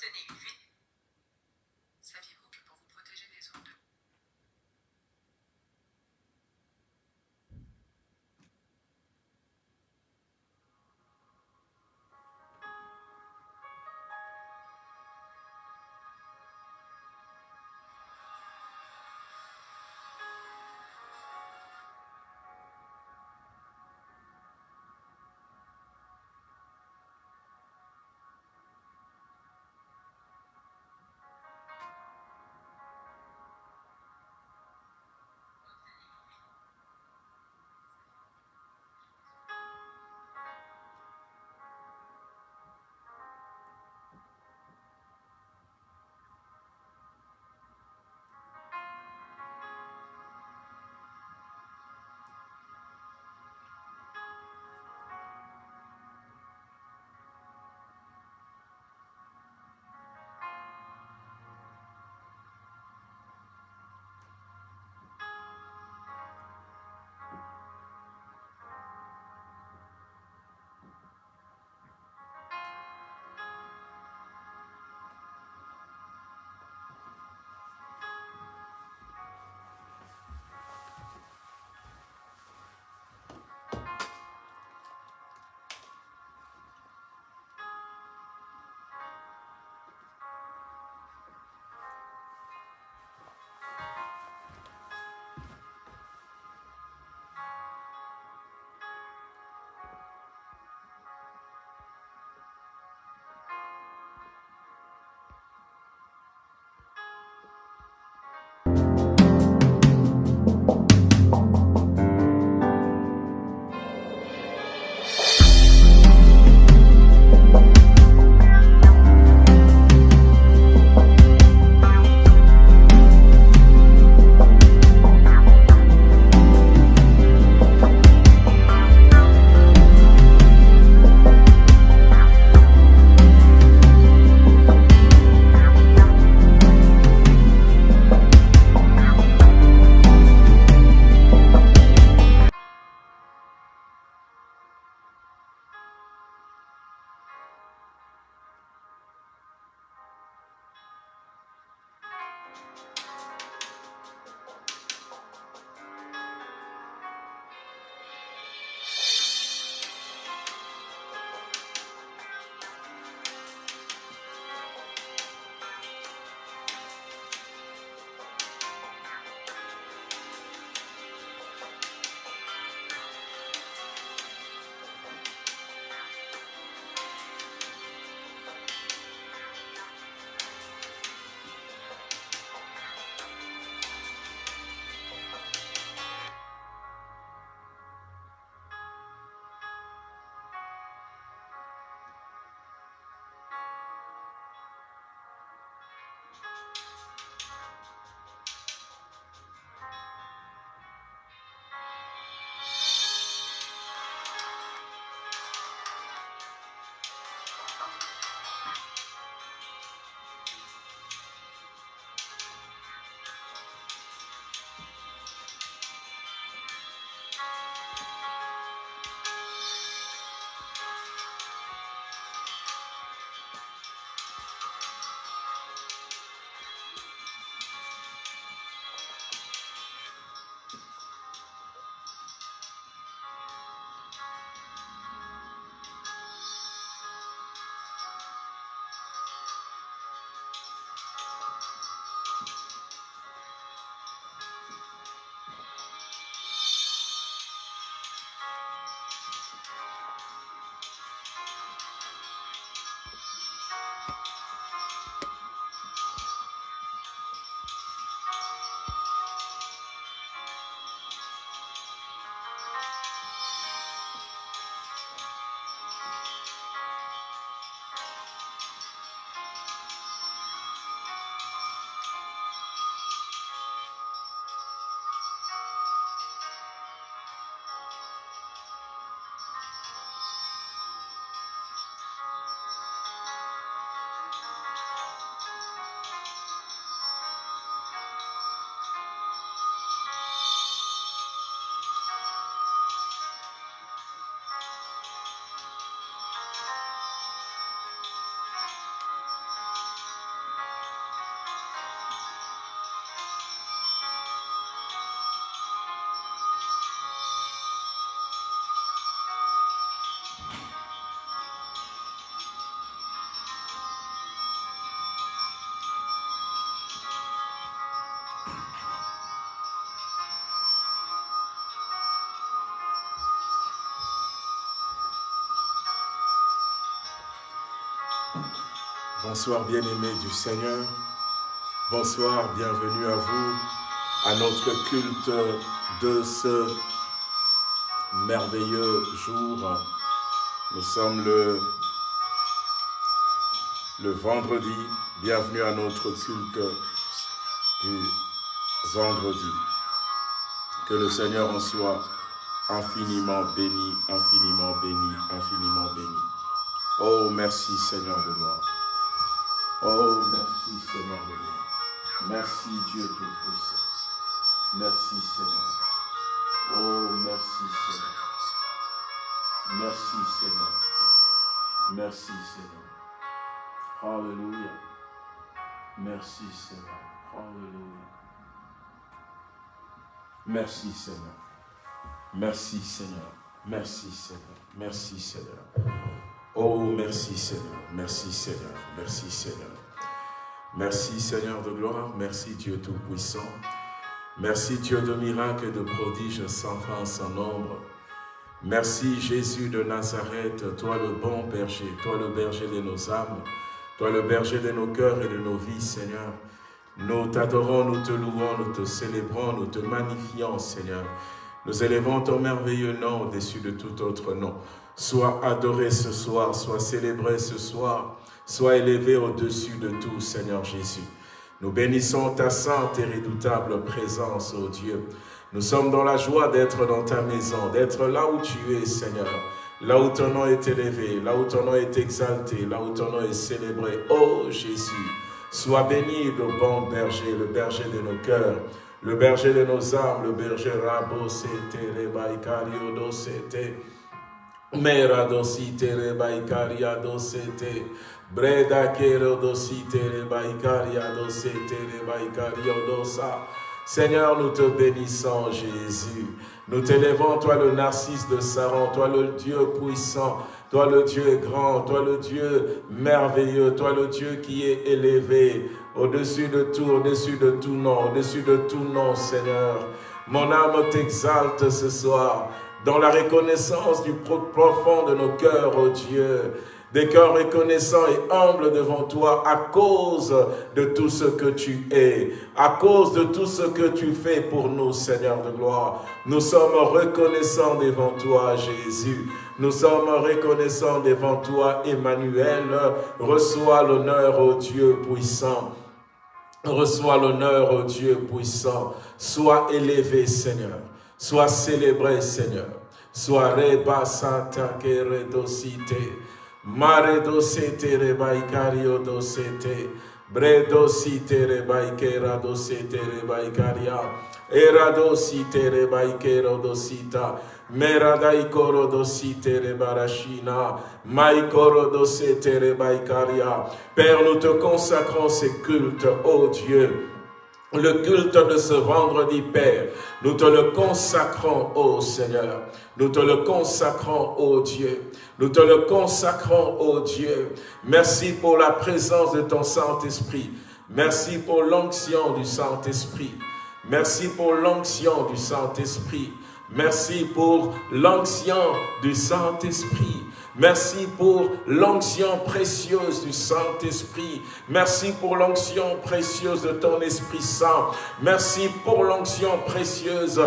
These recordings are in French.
sostenible. Bonsoir bien-aimés du Seigneur. Bonsoir, bienvenue à vous, à notre culte de ce merveilleux jour. Nous sommes le, vendredi. Bienvenue à notre culte du vendredi. Que le Seigneur en soit infiniment béni, infiniment béni, infiniment béni. Oh, merci Seigneur de gloire. Oh, merci Seigneur de gloire. Merci Dieu Tout-Puissant. Merci Seigneur. Oh, merci Seigneur. Merci Seigneur. Merci Seigneur. Alléluia. Merci Seigneur. Alléluia. Merci Seigneur. Merci Seigneur. Merci Seigneur. Merci Seigneur. Oh, merci Seigneur. Merci Seigneur. Merci Seigneur. Merci Seigneur de gloire. Merci Dieu Tout-Puissant. Merci Dieu de miracles et de prodiges sans fin, sans nombre. Merci Jésus de Nazareth, toi le bon berger, toi le berger de nos âmes, toi le berger de nos cœurs et de nos vies, Seigneur. Nous t'adorons, nous te louons, nous te célébrons, nous te magnifions, Seigneur. Nous élevons ton merveilleux nom au-dessus de tout autre nom. Sois adoré ce soir, sois célébré ce soir, sois élevé au-dessus de tout, Seigneur Jésus. Nous bénissons ta sainte et redoutable présence, ô Dieu. Nous sommes dans la joie d'être dans ta maison, d'être là où tu es, Seigneur. Là où ton nom est élevé, là où ton nom est exalté, là où ton nom est célébré. Ô Jésus, sois béni le bon berger, le berger de nos cœurs, le berger de nos âmes, le berger rabo sete. Mera dosite rebaikaria do sete. Breda kero dosite rebaikaria do sete rebaikario dosa. Seigneur, nous te bénissons, Jésus. Nous t'élevons, toi le narcisse de Saron, toi le Dieu puissant, toi le Dieu grand, toi le Dieu merveilleux, toi le Dieu qui est élevé au-dessus de tout, au-dessus de tout nom, au-dessus de tout nom, Seigneur. Mon âme t'exalte ce soir dans la reconnaissance du profond de nos cœurs, ô Dieu des cœurs reconnaissants et humbles devant toi à cause de tout ce que tu es, à cause de tout ce que tu fais pour nous, Seigneur de gloire. Nous sommes reconnaissants devant toi, Jésus. Nous sommes reconnaissants devant toi, Emmanuel. Reçois l'honneur, au Dieu puissant. Reçois l'honneur, au Dieu puissant. Sois élevé, Seigneur. Sois célébré, Seigneur. Sois reba santa redocité. Mare dosete rebaikario dosete. Bre dosite rebaikera dosete rebaikaria. Era dosite rebaikero dosita. Mera daikoro dosite rebarashina. Maikoro dosete rebaikaria. Père, nous te consacrons ces cultes, ô Dieu le culte de ce vendredi, Père, nous te le consacrons, ô Seigneur. Nous te le consacrons, ô Dieu. Nous te le consacrons, ô Dieu. Merci pour la présence de ton Saint-Esprit. Merci pour l'onction du Saint-Esprit. Merci pour l'onction du Saint-Esprit. Merci pour l'onction du Saint-Esprit. Merci pour l'onction précieuse du Saint-Esprit. Merci pour l'onction précieuse de ton Esprit Saint. Merci pour l'onction précieuse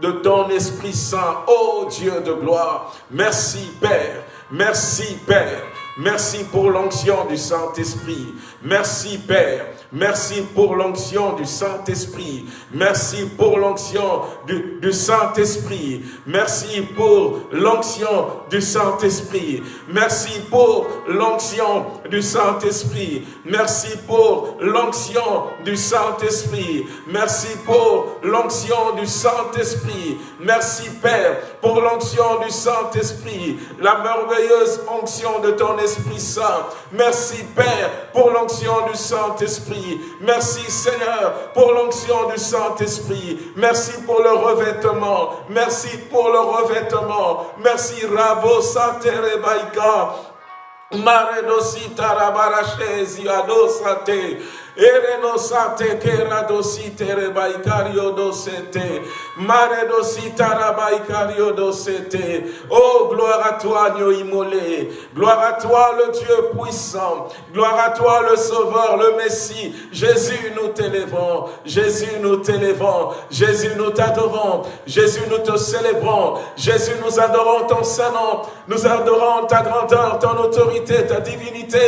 de ton Esprit Saint, ô Dieu de gloire. Merci Père, merci Père, merci pour l'onction du Saint-Esprit. Merci Père, Merci pour l'onction du Saint-Esprit. Merci pour l'onction du, du Saint-Esprit. Merci pour l'onction du Saint-Esprit. Merci pour l'onction du Saint-Esprit. Merci pour l'onction du Saint-Esprit. Merci pour l'onction du Saint-Esprit. Merci Père pour l'onction du Saint-Esprit. La merveilleuse onction de ton Esprit Saint. Merci Père pour l'onction du Saint-Esprit. Merci Seigneur pour l'onction du Saint-Esprit. Merci pour le revêtement. Merci pour le revêtement. Merci Rabo Saterebaika. Maredosita Rabarachezi Adosate. Sate kera dosite rebaikario dosete. Mare dosita rabaikario dosete. Oh, gloire à toi, agneau immolé. Gloire à toi, le Dieu puissant. Gloire à toi, le Sauveur, le Messie. Jésus, nous t'élèvons. Jésus, nous t'élèvons. Jésus, nous t'adorons. Jésus, nous te célébrons. Jésus, nous adorons ton Saint-Nom. Nous adorons ta grandeur, ton autorité, ta divinité,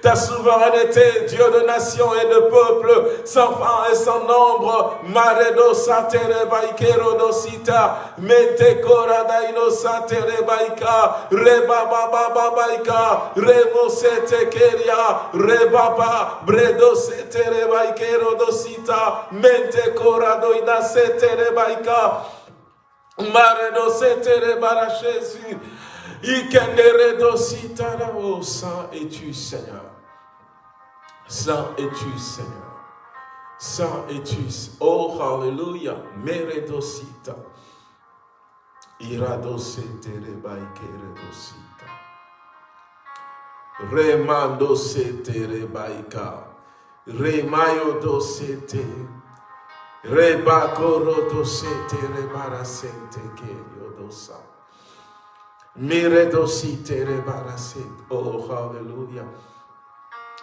ta souveraineté, Dieu de nations et de peuple, sans fin et sans nombre. Maredo satere baikero dosita, mente kora daino satere baika, reba baba babaika, remo sete keria, reba ba, bredo setere baikero dosita, mente kora doina setere baika, maredo setere bara Jésus. Ikendere dosita la saint es-tu Seigneur. Saint es-tu, Seigneur? Saint es-tu? Oh, hallelujah. Meredosita. Iradosete rebaike redosita. Remando sete rebaika. Remayo dosete. Rebakoro dosete rebarasente kerio dosa. Miredosite rebarasete. Oh, hallelujah.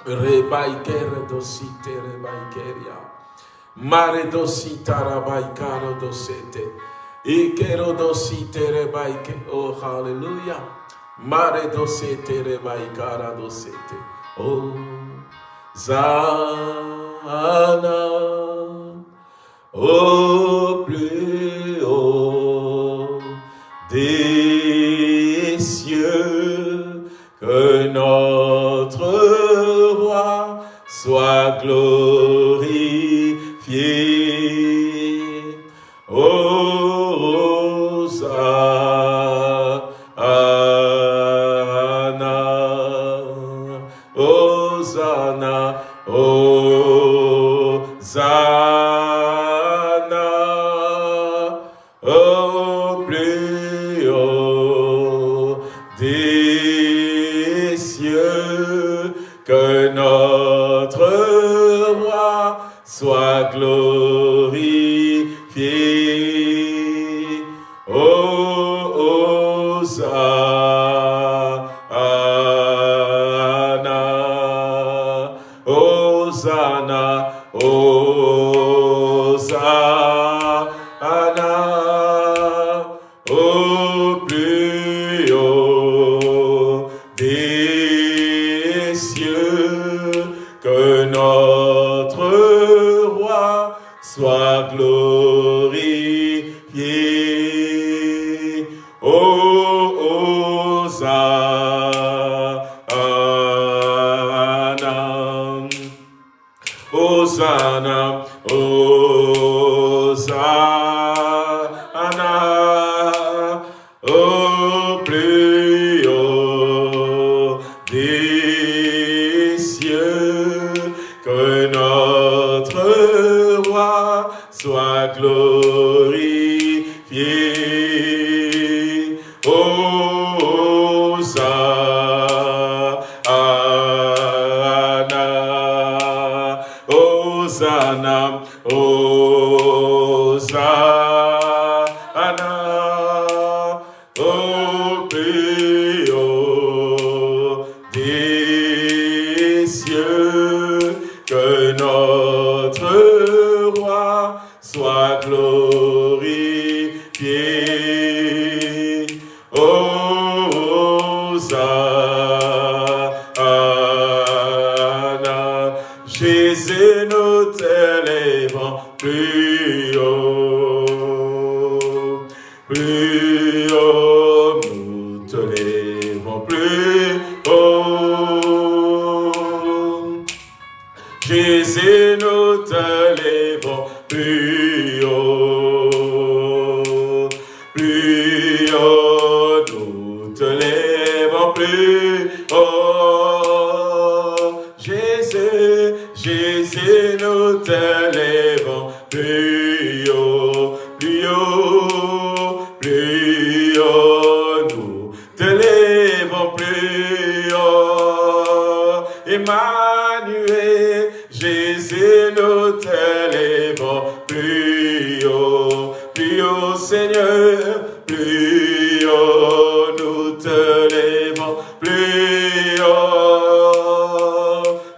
Rebaikere dosite rebaikeria. Mare dosita rabaikaro dosete. Ikero dosite rebaike. Oh, hallelujah. Mare dosete rebaikara dosete. Oh, Zana. Au plus haut des cieux que notre soit glorifié.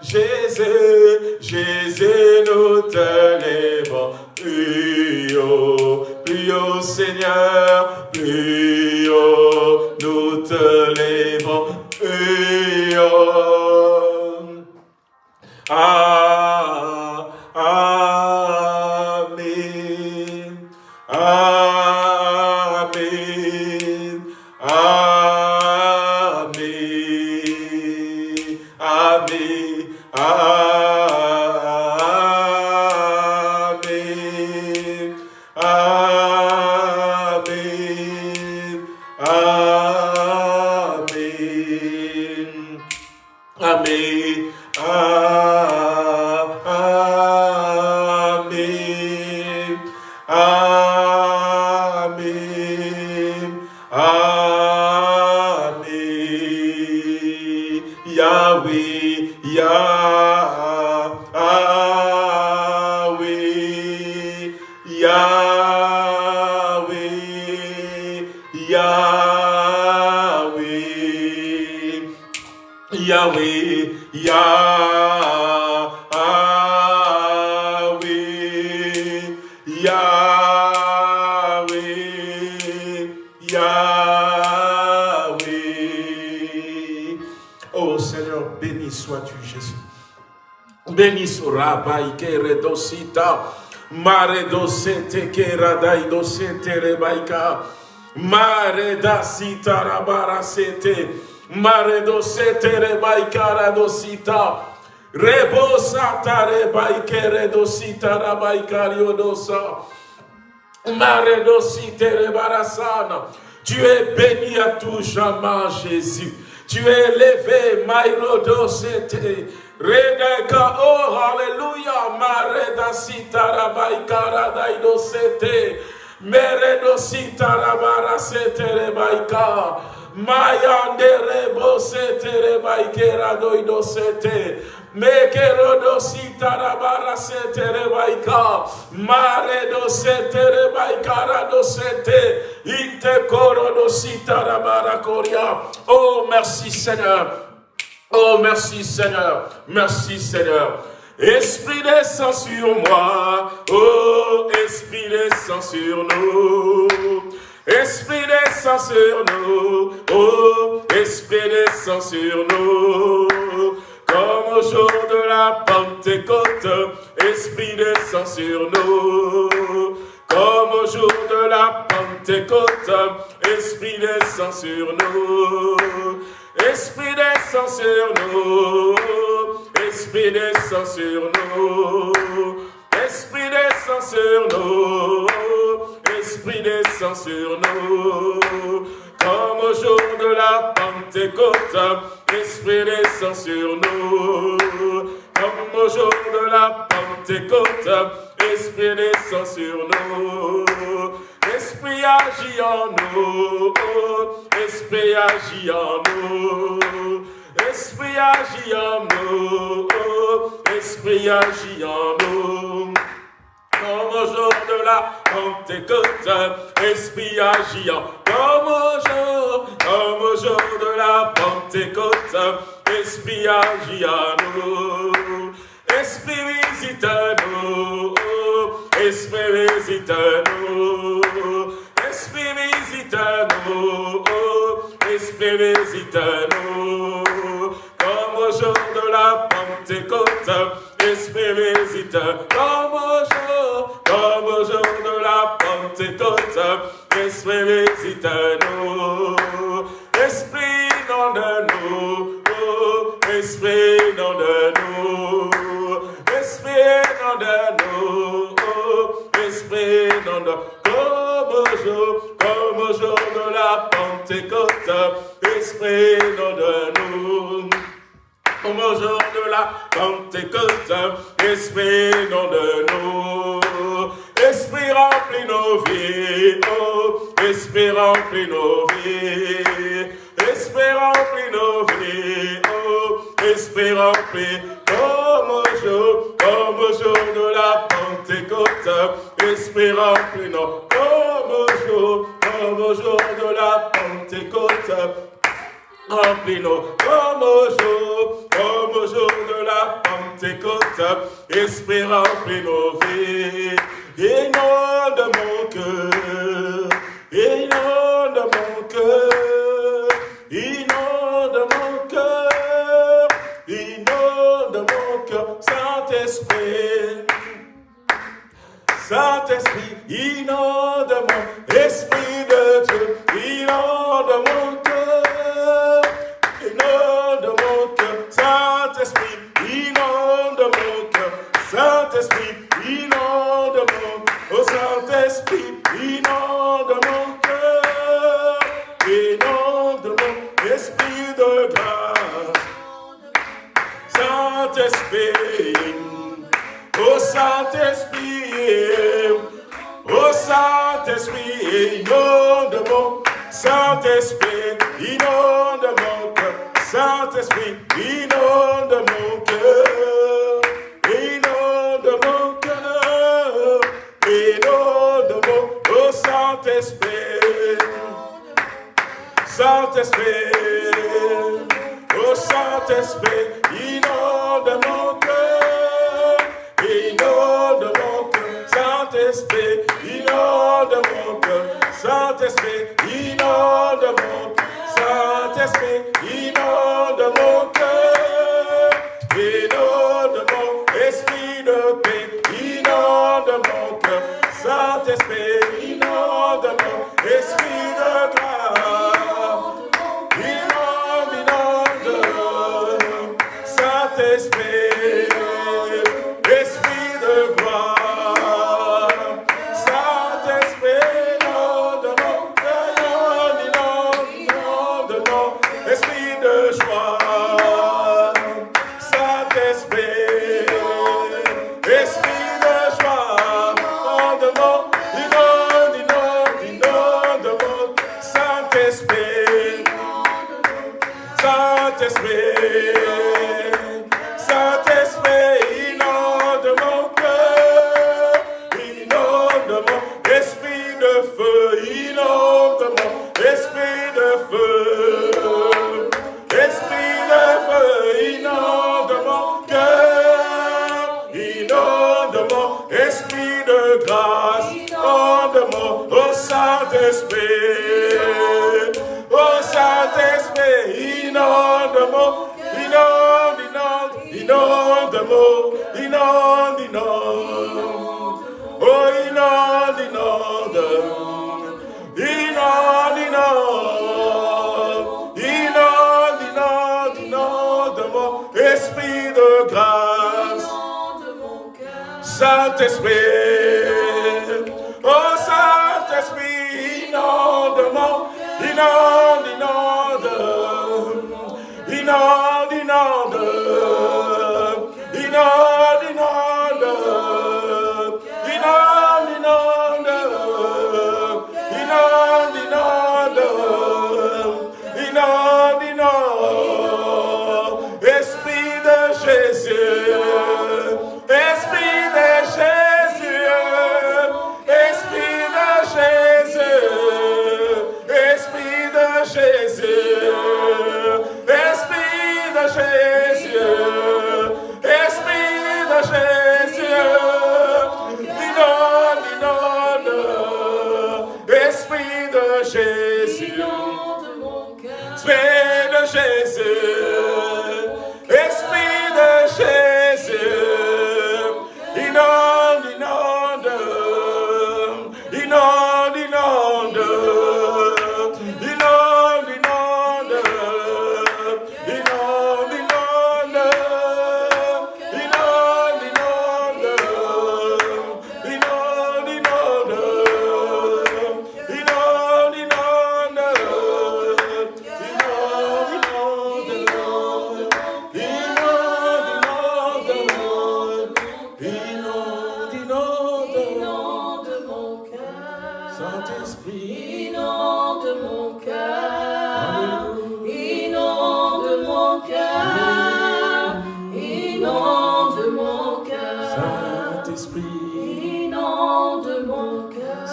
Jésus, Jésus, Mare dosete Keradai dosete Rebaika, Mare dasita Rabara sete, Mare dosete Rebaika Radosita, Rebosata Rebaike Redosita Rabaika Riodosa. Maredosite rebarasana. Tu es béni à tout jamais, Jésus. Tu es élevé, Maïrodosete. Redeka, oh, Mayande rebo setere baikera doido sete. Mekero do sitara bara setere baika. Mare do setere baikara do sete. Inte koro do sitara bara koria. Oh merci Seigneur. Oh merci Seigneur. Merci Seigneur. Esprit descend sur moi. Oh, Esprit descend sur nous. Esprit descend sur nous. Oh, Esprit descend sur nous. Comme au jour de la Pentecôte, Esprit descend sur nous. Comme au jour de la Pentecôte, Esprit descend sur nous. Esprit descend sur nous. Esprit descend sur nous. Esprit descend sur nous. Esprit descend sur nous. Comme au jour de la Pentecôte, Esprit descend sur nous. Comme au jour de la Pentecôte, Esprit descend sur nous. Esprit agit en nous. Esprit agit en nous. Esprit agit en nous. Esprit agit en nous. Comme au jour de la Pentecôte, Esprit agit en Comme au jour, comme au jour de la Pentecôte, Esprit agit en nous. Esprit visite nous. Esprit visite nous. Nous. Comme au jour de la Pentecôte, visite. Comme au jour, comme au jour de la Pentecôte, nous. Esprit non de nous. Esprit non de nous. Esprit non de nous. Esprit non de Comme au jour, comme au jour de la Pentecôte, Esprit non de nous. Au jour de la Pentecôte, Esprit non de nous. Esprit remplit nos vies, oh, Esprit remplit nos vies. Esprit remplit nos vies, oh, Esprit remplit comme au jour, comme au jour de la Pentecôte. Esprit remplis-nous comme au jour, comme au jour de la Pentecôte. Remplis-nous comme au jour, comme au jour de la Pentecôte. Esprit remplis nos vies, inonde mon cœur, inonde mon cœur, Saint-Esprit, inonde mon esprit de Dieu, inonde mon cœur, inonde mon cœur, Saint-Esprit, inonde mon cœur, Saint-Esprit, inonde mon, oh Saint-Esprit, inonde mon cœur, inonde mon esprit de grâce, Saint-Esprit, oh Saint-Esprit, oh Saint-Esprit, inonde mon Saint-Esprit, inonde mon cœur, Saint-Esprit, inonde mon cœur, inonde mon cœur, inonde mon, oh Saint-Esprit, Saint-Esprit, oh Saint-Esprit, inonde mon Saint-Esprit, inonde-moi. Saint-Esprit, inonde-moi.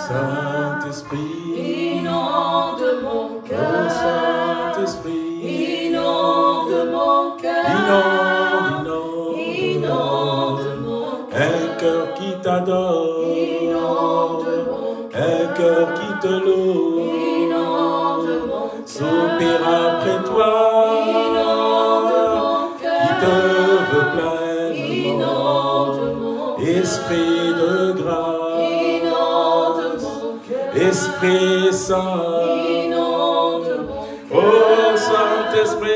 Saint-Esprit, inonde mon cœur. Saint-Esprit, inonde mon cœur. Inonde, inonde, mon cœur. Un cœur qui t'adore. Mon cœur. Un cœur qui te loue. Mon après toi. Inonde mon cœur. Qui te veut. Inonde mon. Esprit Saint. Oh Saint-Esprit,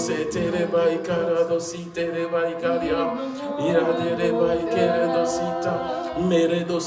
se tere bai cara do si tere bai caria. Ira tere bai kere do sita mere do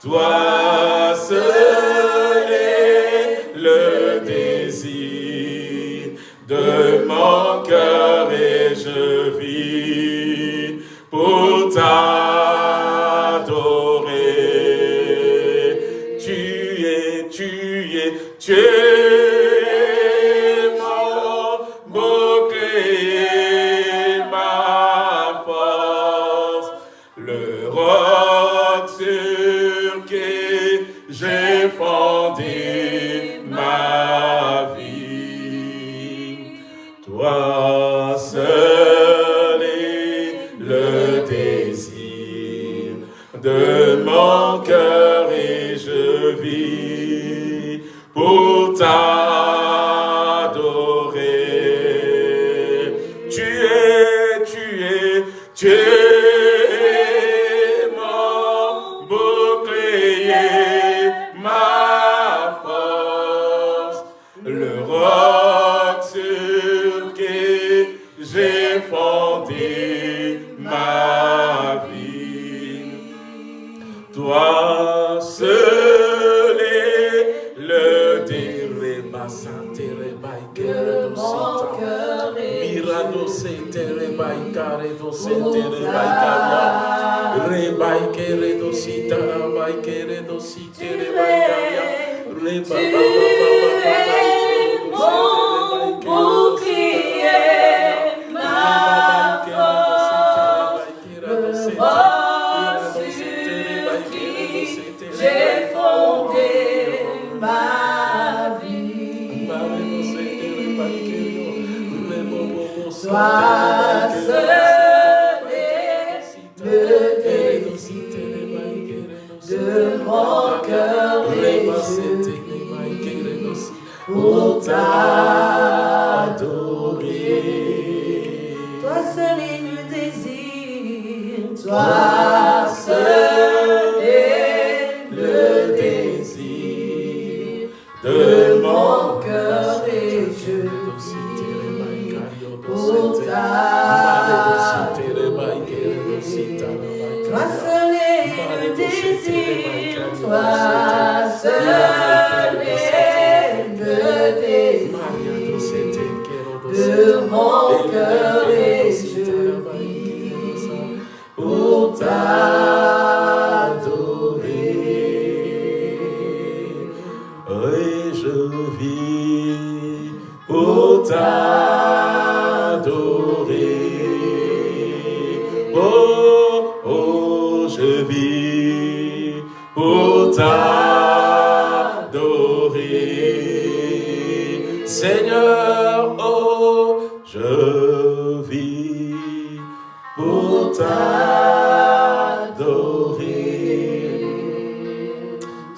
Toi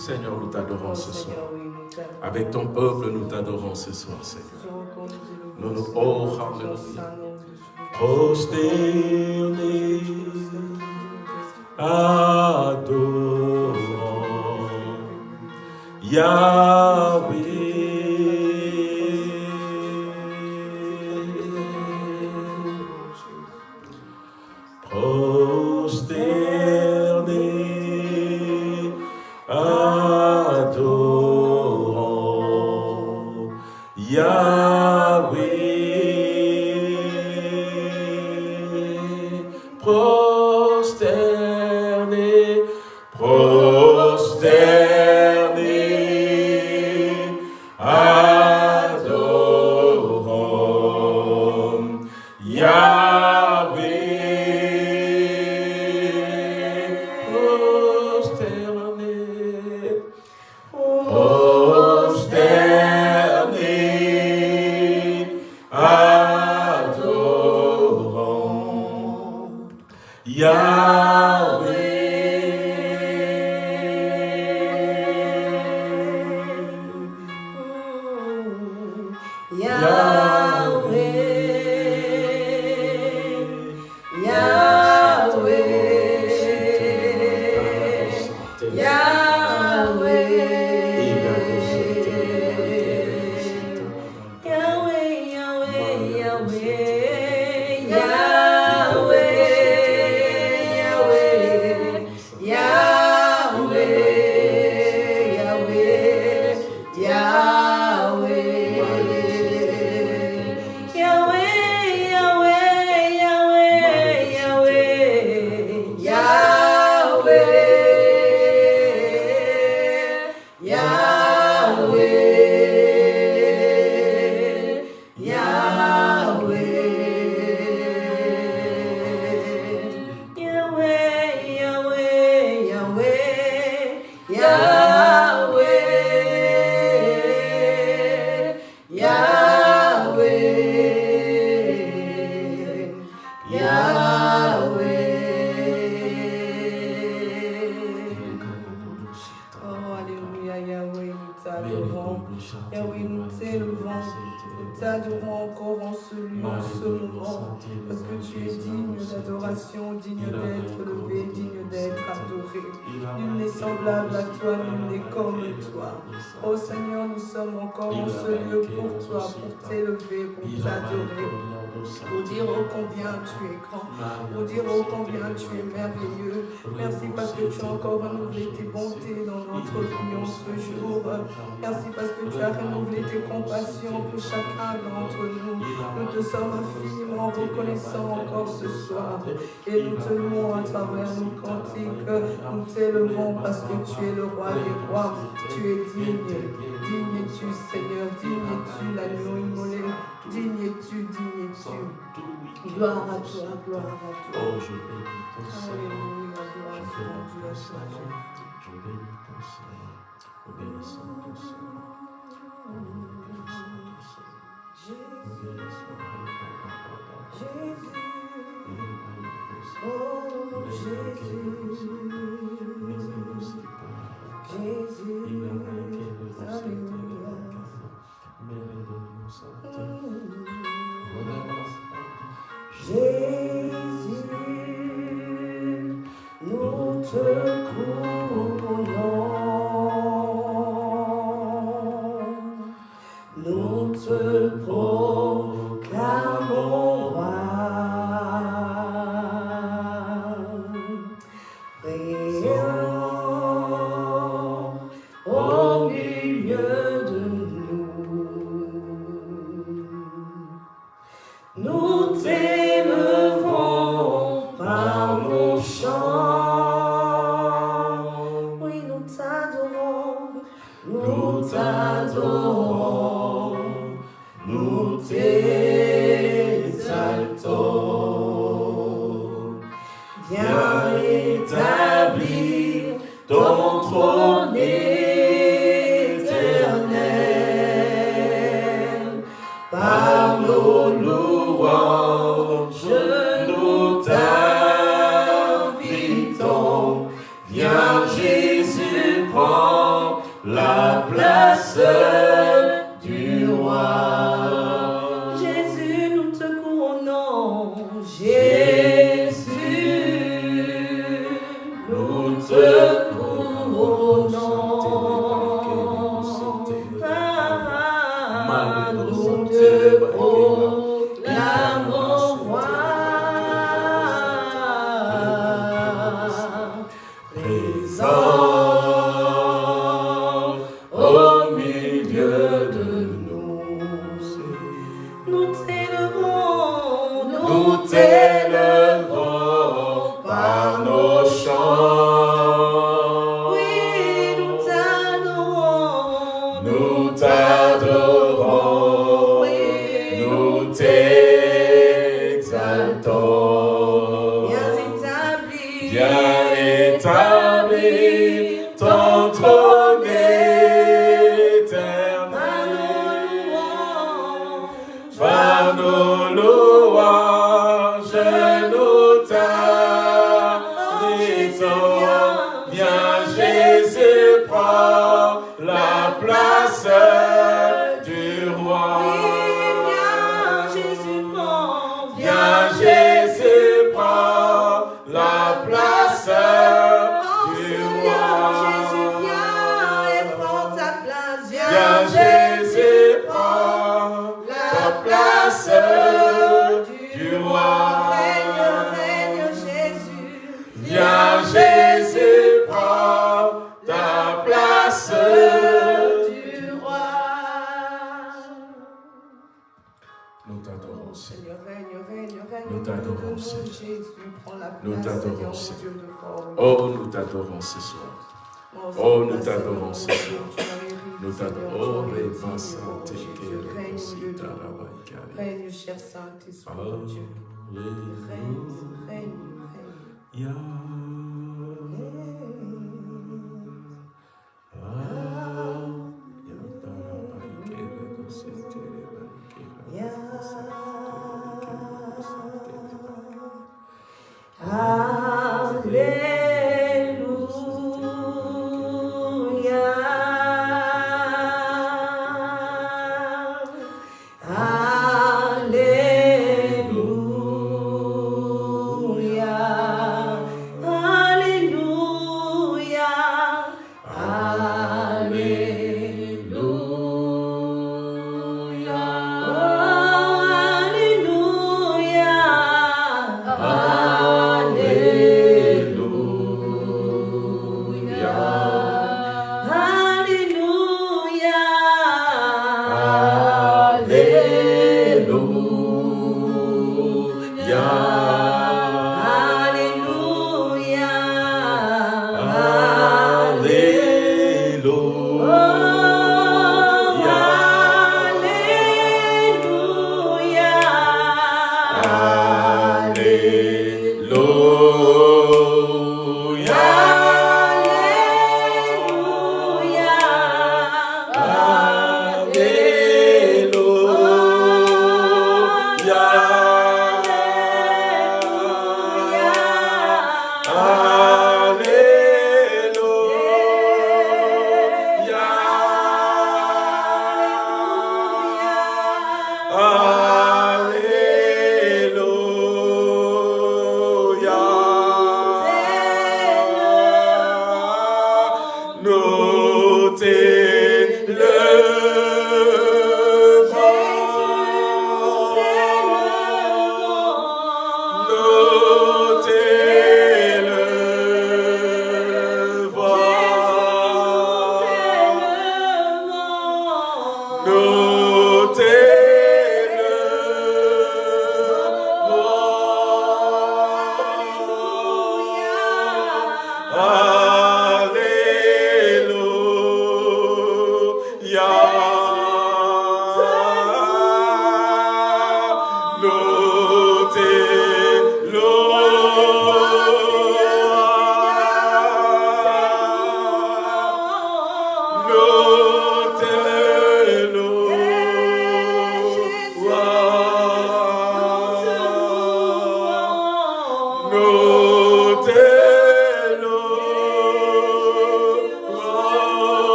Seigneur, nous t'adorons ce soir. Avec ton peuple, nous t'adorons ce soir, Seigneur. Nous nous oh, hallelujah. Adorant Yahweh. Renouvelé tes bontés dans notre en ce jour. Merci parce que tu as renouvelé tes compassions pour chacun d'entre nous. Nous te sommes infiniment reconnaissants encore ce soir. Et nous te louons à travers nos cantiques. Nous t'élevons parce que tu es le roi des rois. Tu es digne. Digne es-tu, Seigneur? Digne es-tu, l'agneau Gloire à toi, gloire à toi. Oh, je bénis ton Seigneur. Alléluia, gloire à toi, Seigneur. Je bénis ton Seigneur. Nous bénissons ton Seigneur. Nous bénissons ton Seigneur. Nous bénissons ton Seigneur. Jésus. Oh, Jésus. Jésus. Alléluia. Alléluia. Jésus, nous te t'adorons ce soir. Oh, nous t'adorons ce soir. Nous t'adorons. Oh, Réma Santé, Règne, cher Saint-Esprit, Dieu. Règne, règne, règne.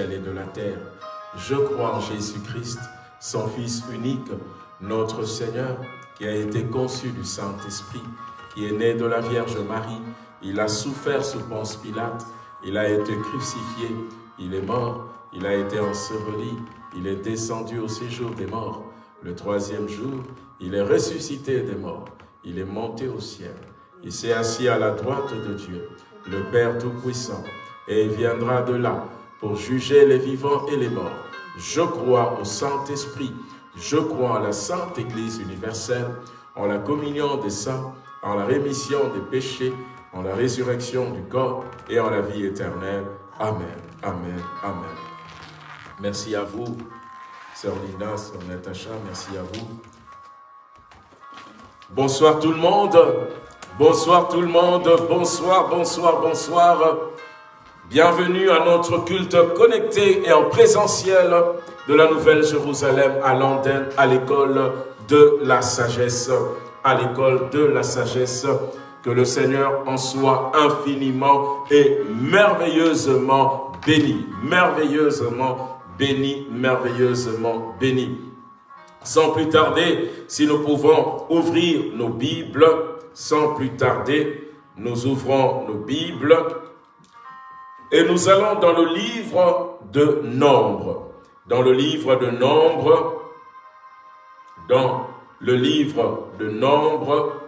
Et de la terre. Je crois en Jésus-Christ, son Fils unique, notre Seigneur, qui a été conçu du Saint-Esprit, qui est né de la Vierge Marie. Il a souffert sous Ponce Pilate, il a été crucifié, il est mort, il a été enseveli, il est descendu au séjour des morts. Le troisième jour, il est ressuscité des morts, il est monté au ciel. Il s'est assis à la droite de Dieu, le Père Tout-Puissant, et il viendra de là pour juger les vivants et les morts. Je crois au Saint-Esprit, je crois en la Sainte Église universelle, en la communion des saints, en la rémission des péchés, en la résurrection du corps et en la vie éternelle. Amen, Amen, Amen. Merci à vous, Sœur Linda, Sœur Natacha, merci à vous. Bonsoir tout le monde, bonsoir tout le monde, bonsoir, bonsoir, bonsoir. Bienvenue à notre culte connecté et en présentiel de la Nouvelle Jérusalem à Londres, à l'école de la sagesse, à l'école de la sagesse. Que le Seigneur en soit infiniment et merveilleusement béni, merveilleusement béni, merveilleusement béni. Sans plus tarder, si nous pouvons ouvrir nos Bibles, sans plus tarder, nous ouvrons nos Bibles et nous allons dans le livre de Nombre. Dans le livre de Nombre, dans le livre de Nombre,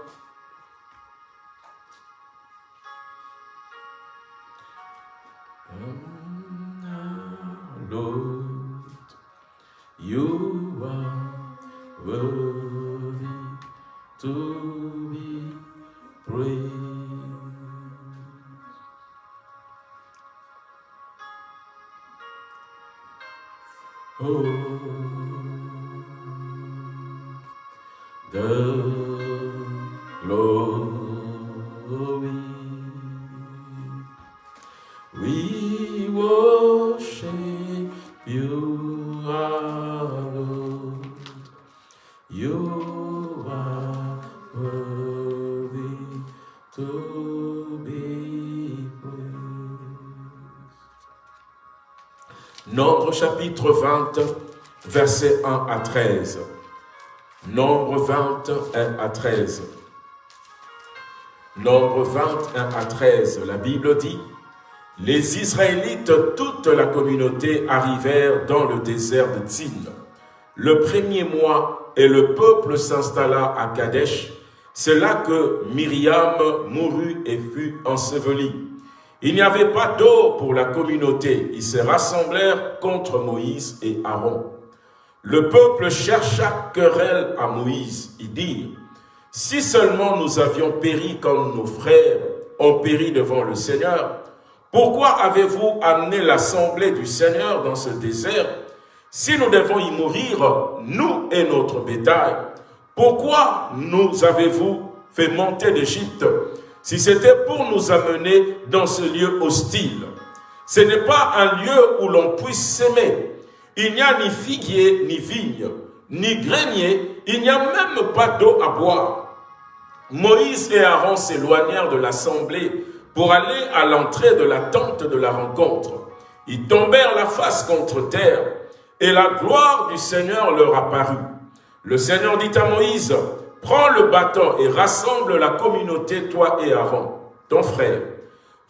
de. We. You are worthy to be chapitre 20, versets 1 à 13. Nombre 21 à 13. Nombre 21 à 13, la Bible dit, Les Israélites, toute la communauté, arrivèrent dans le désert de Tzin. Le premier mois, et le peuple s'installa à Kadesh. C'est là que Myriam mourut et fut ensevelie. Il n'y avait pas d'eau pour la communauté. Ils se rassemblèrent contre Moïse et Aaron. Le peuple chercha querelle à Moïse. Il dit, si seulement nous avions péri comme nos frères ont péri devant le Seigneur, pourquoi avez-vous amené l'assemblée du Seigneur dans ce désert? Si nous devons y mourir, nous et notre bétail, pourquoi nous avez-vous fait monter d'Égypte? Si c'était pour nous amener dans ce lieu hostile Ce n'est pas un lieu où l'on puisse s'aimer. Il n'y a ni figuier, ni vigne, ni grenier, il n'y a même pas d'eau à boire. Moïse et Aaron s'éloignèrent de l'assemblée pour aller à l'entrée de la tente de la rencontre. Ils tombèrent la face contre terre, et la gloire du Seigneur leur apparut. Le Seigneur dit à Moïse, prends le bâton et rassemble la communauté, toi et Aaron, ton frère.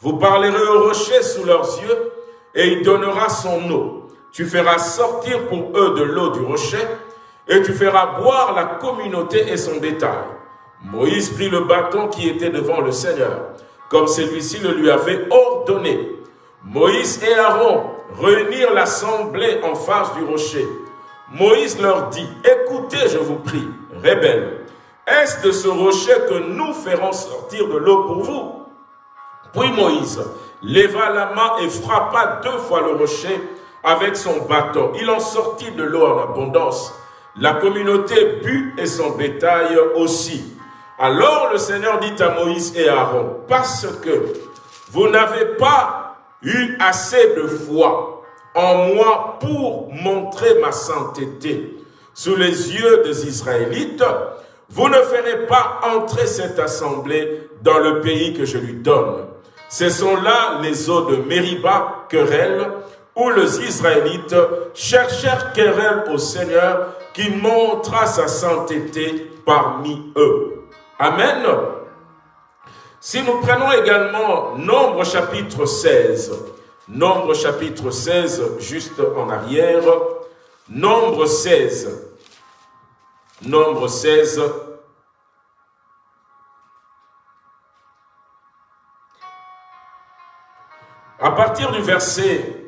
Vous parlerez au rocher sous leurs yeux, et il donnera son eau. Tu feras sortir pour eux de l'eau du rocher, et tu feras boire la communauté et son bétail. Moïse prit le bâton qui était devant le Seigneur, comme celui-ci le lui avait ordonné. Moïse et Aaron réunirent l'assemblée en face du rocher. Moïse leur dit, écoutez, je vous prie, rebelles, est-ce de ce rocher que nous ferons sortir de l'eau pour vous? Puis Moïse leva la main et frappa deux fois le rocher avec son bâton. Il en sortit de l'eau en abondance. La communauté but et son bétail aussi. Alors le Seigneur dit à Moïse et Aaron, parce que vous n'avez pas eu assez de foi en moi pour montrer ma sainteté sous les yeux des Israélites, vous ne ferez pas entrer cette assemblée dans le pays que je lui donne. Ce sont là les eaux de Mériba, querelle, où les Israélites cherchèrent querelle au Seigneur qui montra sa sainteté parmi eux. Amen. Si nous prenons également Nombre chapitre 16, Nombre chapitre 16, juste en arrière, Nombre 16, Nombre 16, à partir du verset,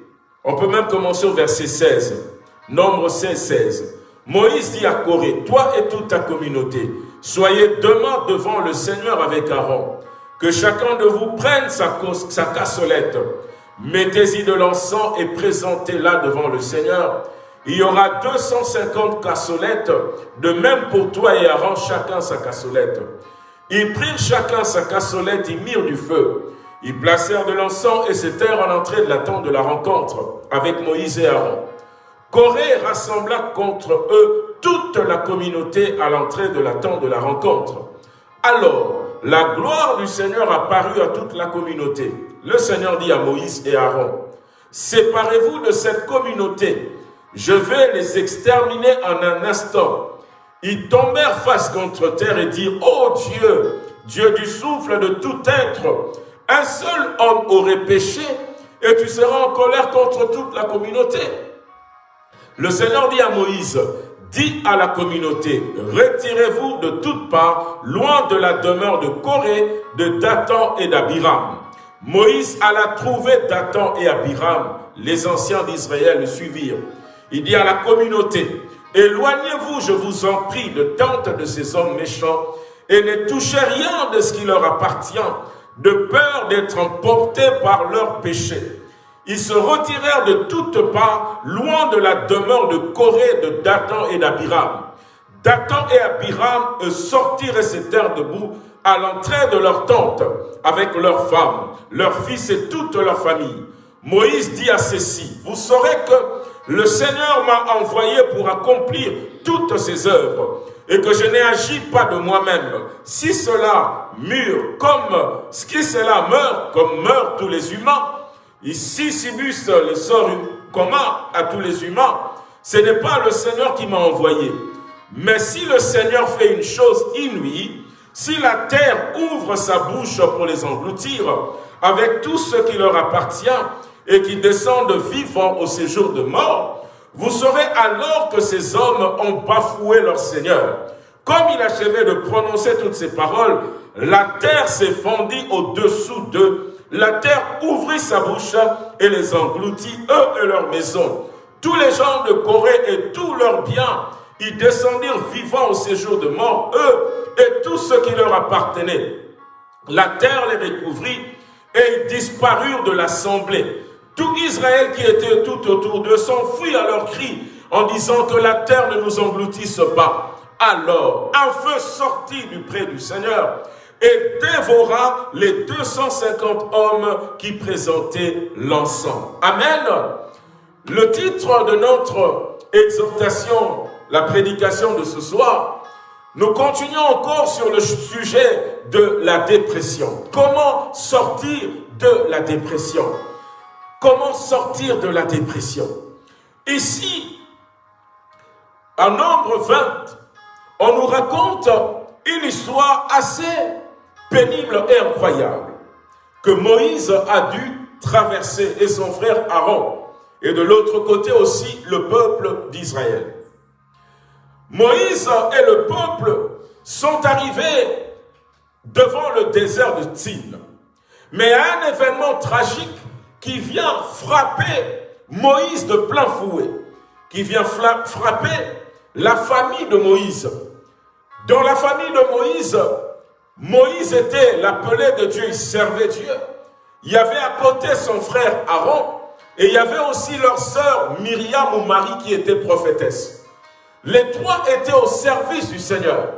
on peut même commencer au verset 16, Nombre 16, 16. Moïse dit à Corée, toi et toute ta communauté, Soyez demain devant le Seigneur avec Aaron. Que chacun de vous prenne sa, cassolette. Mettez-y de l'encens et présentez-la devant le Seigneur. Il y aura 250 cassolettes, de même pour toi et Aaron, chacun sa cassolette. Ils prirent chacun sa cassolette, ils mirent du feu. Ils placèrent de l'encens et s'étèrent en entrée de la tente de la rencontre avec Moïse et Aaron. Corée rassembla contre eux toute la communauté à l'entrée de la tente de la rencontre. Alors, la gloire du Seigneur apparut à toute la communauté. Le Seigneur dit à Moïse et Aaron, Séparez-vous de cette communauté, je vais les exterminer en un instant. Ils tombèrent face contre terre et dirent, Ô oh Dieu, Dieu du souffle de tout être, un seul homme aurait péché et tu seras en colère contre toute la communauté. Le Seigneur dit à Moïse, dit à la communauté, retirez-vous de toutes parts, loin de la demeure de Corée, de Dathan et d'Abiram. Moïse alla trouver Dathan et Abiram. Les anciens d'Israël le suivirent. Il dit à la communauté, éloignez-vous, je vous en prie, de tente de ces hommes méchants, et ne touchez rien de ce qui leur appartient, de peur d'être emportés par leurs péchés. Ils se retirèrent de toutes parts, loin de la demeure de Corée, de Dathan et d'Abiram. Dathan et Abiram sortirent et s'étèrent debout à l'entrée de leur tente, avec leurs femmes, leurs fils et toute leur famille. Moïse dit à ceux-ci, vous saurez que le Seigneur m'a envoyé pour accomplir toutes ses œuvres, et que je n'ai agi pas de moi-même. Si cela mûre comme, ce qui cela meurt comme meurent tous les humains, Ici, Sibus, le sort commun à tous les humains, ce n'est pas le Seigneur qui m'a envoyé. Mais si le Seigneur fait une chose inouïe, si la terre ouvre sa bouche pour les engloutir, avec tout ce qui leur appartient, et qui descendent vivants au séjour de mort, vous saurez alors que ces hommes ont bafoué leur Seigneur. Comme il achevait de prononcer toutes ces paroles, la terre fendue au-dessous d'eux. La terre ouvrit sa bouche et les engloutit, eux et leurs maisons. Tous les gens de Corée et tous leurs biens y descendirent vivants au séjour de mort, eux et tout ce qui leur appartenait. La terre les recouvrit et ils disparurent de l'assemblée. Tout Israël qui était tout autour d'eux s'enfuit à leurs cris en disant que la terre ne nous engloutisse pas. Alors, un feu sortit du près du Seigneur et dévora les 250 hommes qui présentaient l'encens. Amen. Le titre de notre exhortation, la prédication de ce soir, nous continuons encore sur le sujet de la dépression. Comment sortir de la dépression? Comment sortir de la dépression? Ici, en nombre 20, on nous raconte une histoire assez pénible et incroyable que Moïse a dû traverser et son frère Aaron et de l'autre côté aussi le peuple d'Israël. Moïse et le peuple sont arrivés devant le désert de Tine. Mais un événement tragique qui vient frapper Moïse de plein fouet, qui vient frapper la famille de Moïse. Dans la famille de Moïse, Moïse était l'appelé de Dieu, il servait Dieu. Il y avait à côté son frère Aaron, et il y avait aussi leur sœur Myriam ou Marie qui était prophétesse. Les trois étaient au service du Seigneur.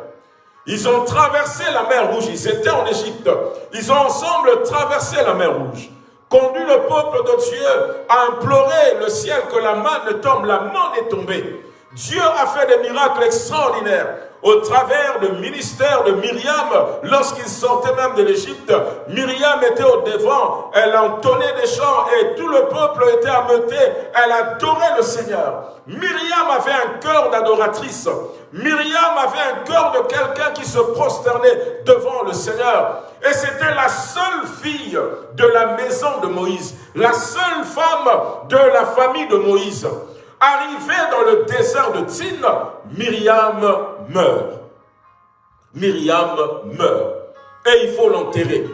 Ils ont traversé la mer Rouge, ils étaient en Égypte. Ils ont ensemble traversé la mer Rouge conduit le peuple de Dieu à implorer le ciel que la main ne tombe, la main est tombée. Dieu a fait des miracles extraordinaires au travers du ministère de Myriam, lorsqu'il sortait même de l'Égypte, Myriam était au devant, elle entonnait des chants et tout le peuple était ameuté, elle adorait le Seigneur. Myriam avait un cœur d'adoratrice, Myriam avait un cœur de quelqu'un qui se prosternait devant le Seigneur. Et c'était la seule fille de la maison de Moïse, la seule femme de la famille de Moïse. Arrivée dans le désert de Tine, Myriam meurt. Myriam meurt. Et il faut l'enterrer.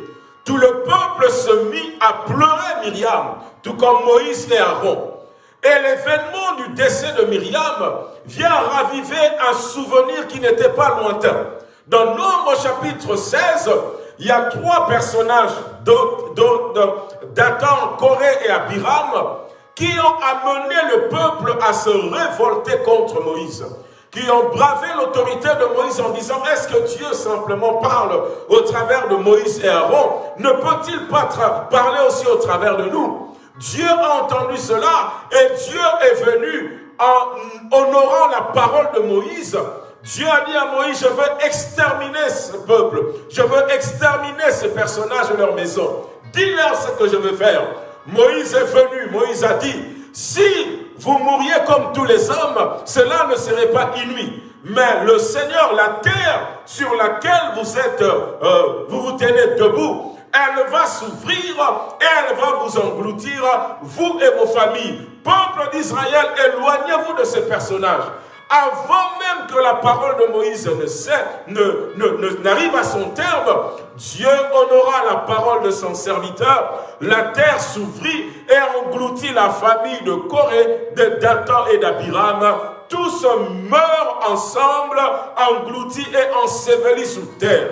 Tout le peuple se mit à pleurer Myriam, tout comme Moïse et Aaron. Et l'événement du décès de Myriam vient raviver un souvenir qui n'était pas lointain. Dans Nombre chapitre 16, il y a trois personnages, Dathan, Corée et Abiram, qui ont amené le peuple à se révolter contre Moïse, qui ont bravé l'autorité de Moïse en disant, est-ce que Dieu simplement parle au travers de Moïse et Aaron? Ne peut-il pas parler aussi au travers de nous? Dieu a entendu cela et Dieu est venu en honorant la parole de Moïse. Dieu a dit à Moïse, je veux exterminer ce peuple, je veux exterminer ces personnages et leur maison. Dis-leur ce que je veux faire. Moïse est venu, Moïse a dit, si vous mouriez comme tous les hommes, cela ne serait pas inouï. Mais le Seigneur, la terre sur laquelle vous êtes, euh, vous vous tenez debout, elle va s'ouvrir et elle va vous engloutir, vous et vos familles. Peuple d'Israël, éloignez-vous de ces personnages avant même que la parole de Moïse ne n'arrive à son terme, Dieu honora la parole de son serviteur, la terre s'ouvrit et engloutit la famille de Corée, de Dathan et d'Abiram. Tous meurent ensemble, engloutis et ensevelis sous terre.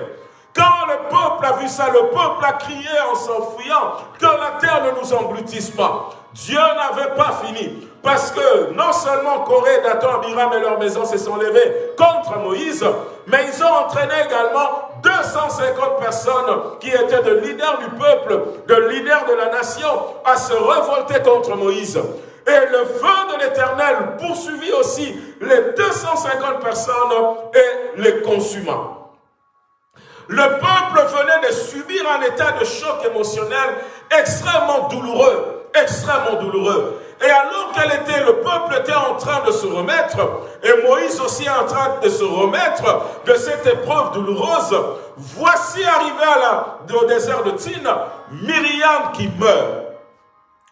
Quand le peuple a vu ça, le peuple a crié en s'enfuyant que la terre ne nous engloutisse pas. Dieu n'avait pas fini. Parce que non seulement Corée, Dathan, Abiram et leur maison se sont levés contre Moïse, mais ils ont entraîné également 250 personnes qui étaient de leaders du peuple, de leaders de la nation, à se révolter contre Moïse. Et le feu de l'Éternel poursuivit aussi les 250 personnes et les consuma. Le peuple venait de subir un état de choc émotionnel extrêmement douloureux, extrêmement douloureux. Et alors qu'elle était, le peuple était en train de se remettre, et Moïse aussi en train de se remettre de cette épreuve douloureuse, voici arrivé la, au désert de Tine, Myriam qui meurt.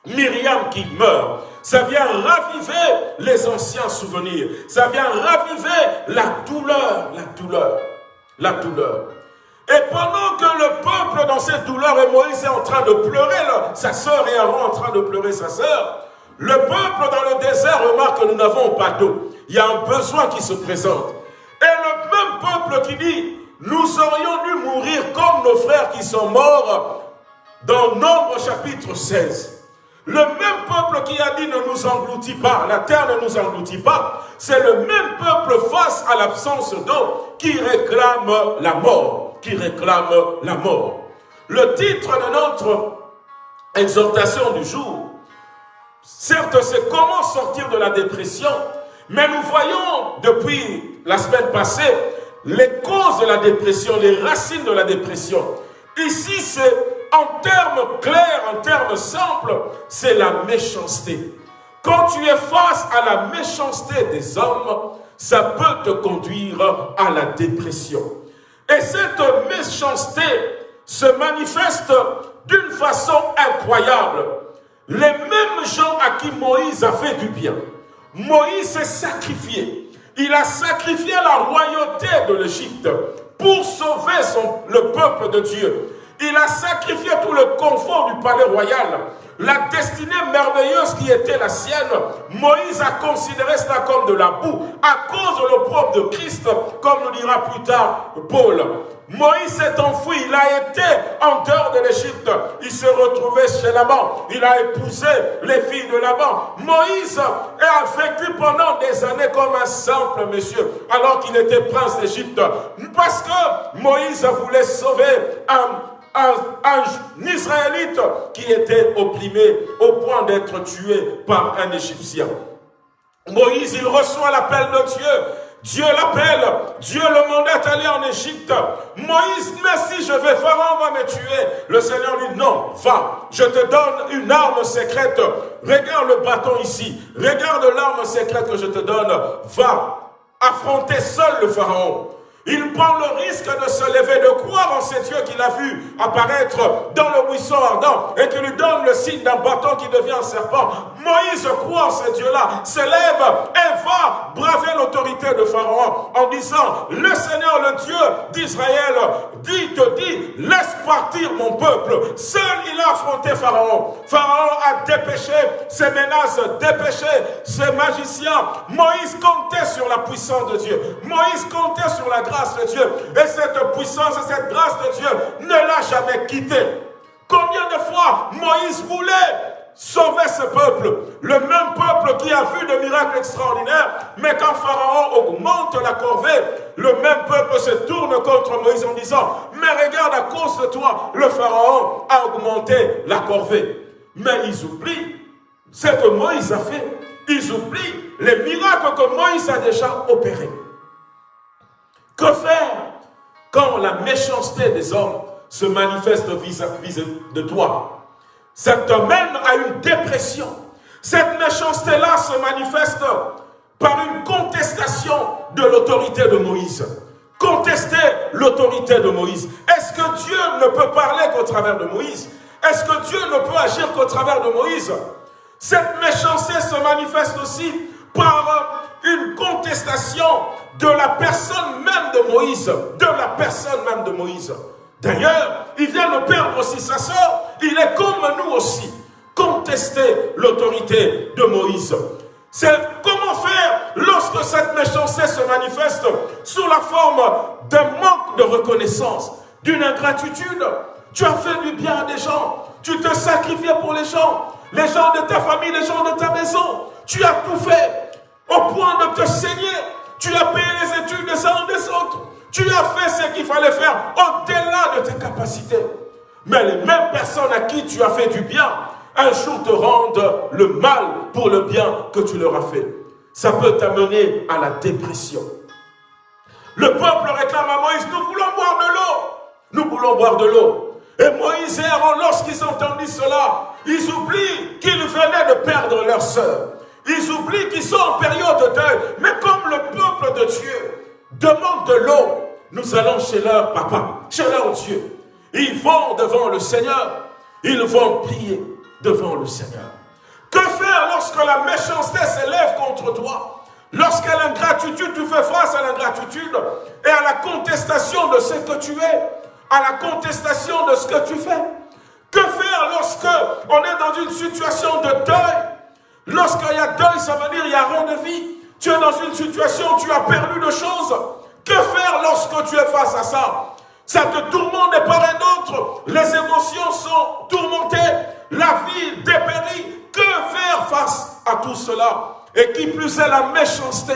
Myriam qui meurt. Ça vient raviver les anciens souvenirs. Ça vient raviver la douleur, la douleur, la douleur. Et pendant que le peuple dans cette douleur et Moïse est en train de pleurer, sa sœur et Aaron en train de pleurer sa sœur, le peuple dans le désert remarque que nous n'avons pas d'eau. Il y a un besoin qui se présente. Et le même peuple qui dit, nous aurions dû mourir comme nos frères qui sont morts dans Nombre chapitre 16. Le même peuple qui a dit ne nous engloutit pas, la terre ne nous engloutit pas, c'est le même peuple face à l'absence d'eau qui réclame la mort, qui réclame la mort. Le titre de notre exhortation du jour, certes c'est comment sortir de la dépression, mais nous voyons depuis la semaine passée les causes de la dépression, les racines de la dépression. Ici c'est en termes clairs, en termes simples, c'est la méchanceté. Quand tu es face à la méchanceté des hommes, ça peut te conduire à la dépression. Et cette méchanceté se manifeste d'une façon incroyable. Les mêmes gens à qui Moïse a fait du bien. Moïse s'est sacrifié. Il a sacrifié la royauté de l'Égypte pour sauver le peuple de Dieu. Il a sacrifié tout le confort du palais royal. La destinée merveilleuse qui était la sienne, Moïse a considéré cela comme de la boue, à cause de l'opprobre de Christ, comme nous dira plus tard Paul. Moïse s'est enfoui, il a été en dehors de l'Égypte. Il s'est retrouvé chez Laban. Il a épousé les filles de Laban. Moïse a vécu pendant des années comme un simple monsieur, alors qu'il était prince d'Égypte. Parce que Moïse voulait sauver un un, Israélite qui était opprimé au point d'être tué par un Égyptien. Moïse, il reçoit l'appel de Dieu. Dieu l'appelle, Dieu le mandate d'aller en Égypte. Moïse, mais si je vais, Pharaon va me tuer. Le Seigneur lui dit, non, va, je te donne une arme secrète. Regarde le bâton ici, regarde l'arme secrète que je te donne. Va affronter seul le Pharaon. Il prend le risque de se lever, de croire en ce Dieu qu'il a vu apparaître dans le buisson ardent et qui lui donne le signe d'un bâton qui devient un serpent. Moïse croit en ce Dieu-là, se lève et va braver l'autorité de Pharaon en disant, le Seigneur, le Dieu d'Israël, dit, te dit, laisse partir mon peuple. Seul il a affronté Pharaon. Pharaon a dépêché ses menaces, dépêché ses magiciens. Moïse comptait sur la puissance de Dieu. Moïse comptait sur la grâce de Dieu. Et cette puissance et cette grâce de Dieu ne l'a jamais quitté. Combien de fois Moïse voulait sauver ce peuple, le même peuple qui a vu de miracles extraordinaires, mais quand Pharaon augmente la corvée, le même peuple se tourne contre Moïse en disant, mais regarde, à cause de toi, le Pharaon a augmenté la corvée. Mais ils oublient ce que Moïse a fait. Ils oublient les miracles que Moïse a déjà opérés. Faire quand la méchanceté des hommes se manifeste vis-à-vis de toi? Ça te mène à une dépression. Cette méchanceté-là se manifeste par une contestation de l'autorité de Moïse. Contester l'autorité de Moïse. Est-ce que Dieu ne peut parler qu'au travers de Moïse? Est-ce que Dieu ne peut agir qu'au travers de Moïse? Cette méchanceté se manifeste aussi par une contestation de la personne même de Moïse, de la personne même de Moïse. D'ailleurs, il vient de perdre aussi sa soeur, il est comme nous aussi, contester l'autorité de Moïse. C'est comment faire lorsque cette méchanceté se manifeste sous la forme d'un manque de reconnaissance, d'une ingratitude. Tu as fait du bien à des gens, tu te sacrifies pour les gens, les gens de ta famille, les gens de ta maison. Tu as tout fait au point de te saigner. Tu as payé les études des uns des autres. Tu as fait ce qu'il fallait faire au-delà de tes capacités. Mais les mêmes personnes à qui tu as fait du bien, un jour te rendent le mal pour le bien que tu leur as fait. Ça peut t'amener à la dépression. Le peuple réclame à Moïse, nous voulons boire de l'eau. Nous voulons boire de l'eau. Et Moïse et Aaron, lorsqu'ils entendent cela, ils oublient qu'ils venaient de perdre leur sœur. Ils oublient qu'ils sont en période de deuil. Mais comme le peuple de Dieu demande de l'eau, nous allons chez leur papa, chez leur Dieu. Ils vont devant le Seigneur. Ils vont prier devant le Seigneur. Que faire lorsque la méchanceté s'élève contre toi? Lorsqu'à l'ingratitude, tu fais face à l'ingratitude et à la contestation de ce que tu es, à la contestation de ce que tu fais. Que faire lorsque on est dans une situation de deuil? Lorsqu'il y a deuil, ça veut dire il n'y a rien de vie. Tu es dans une situation tu as perdu de choses. Que faire lorsque tu es face à ça? Ça te tourmente de part et d'autre. Les émotions sont tourmentées. La vie dépérit. Que faire face à tout cela? Et qui plus est la méchanceté.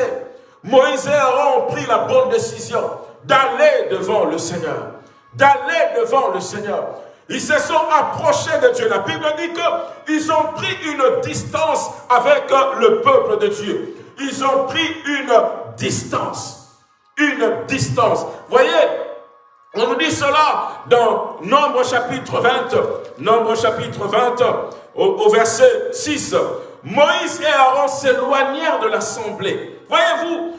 Moïse et Aaron ont pris la bonne décision d'aller devant le Seigneur. D'aller devant le Seigneur. Ils se sont approchés de Dieu. La Bible dit qu'ils ont pris une distance avec le peuple de Dieu. Ils ont pris une distance. Une distance. Voyez, on nous dit cela dans Nombre chapitre 20. Nombre chapitre 20, au, verset 6. Moïse et Aaron s'éloignèrent de l'assemblée. Voyez-vous,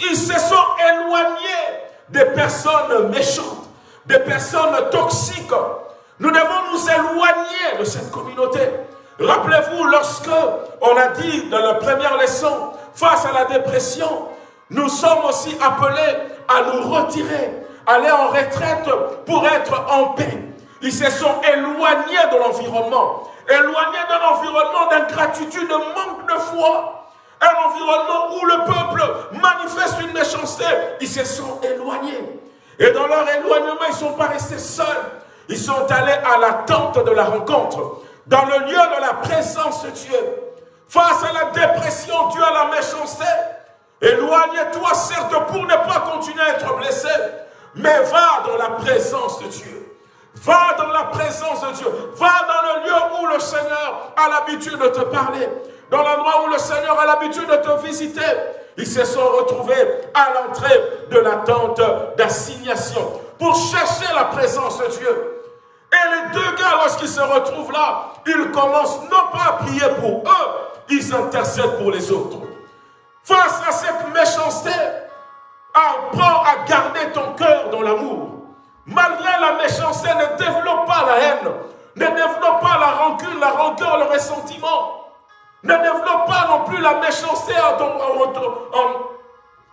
ils se sont éloignés des personnes méchantes, des personnes toxiques. Nous devons nous éloigner de cette communauté. Rappelez-vous, lorsque on a dit dans la première leçon, face à la dépression, nous sommes aussi appelés à nous retirer, aller en retraite pour être en paix. Ils se sont éloignés de l'environnement, éloignés d'un environnement d'ingratitude, de manque de foi, un environnement où le peuple manifeste une méchanceté. Ils se sont éloignés. Et dans leur éloignement, ils ne sont pas restés seuls. Ils sont allés à la tente de la rencontre, dans le lieu de la présence de Dieu. Face à la dépression due à la méchanceté, éloigne-toi certes pour ne pas continuer à être blessé, mais va dans la présence de Dieu. Va dans la présence de Dieu. Va dans le lieu où le Seigneur a l'habitude de te parler. Dans l'endroit où le Seigneur a l'habitude de te visiter. Ils se sont retrouvés à l'entrée de la tente d'assignation pour chercher la présence de Dieu. Et les deux gars, lorsqu'ils se retrouvent là, ils commencent non pas à prier pour eux, ils intercèdent pour les autres. Face à cette méchanceté, apprends à garder ton cœur dans l'amour. Malgré la méchanceté, ne développe pas la haine, ne développe pas la rancune, la rancœur, le ressentiment. Ne développe pas non plus la méchanceté en,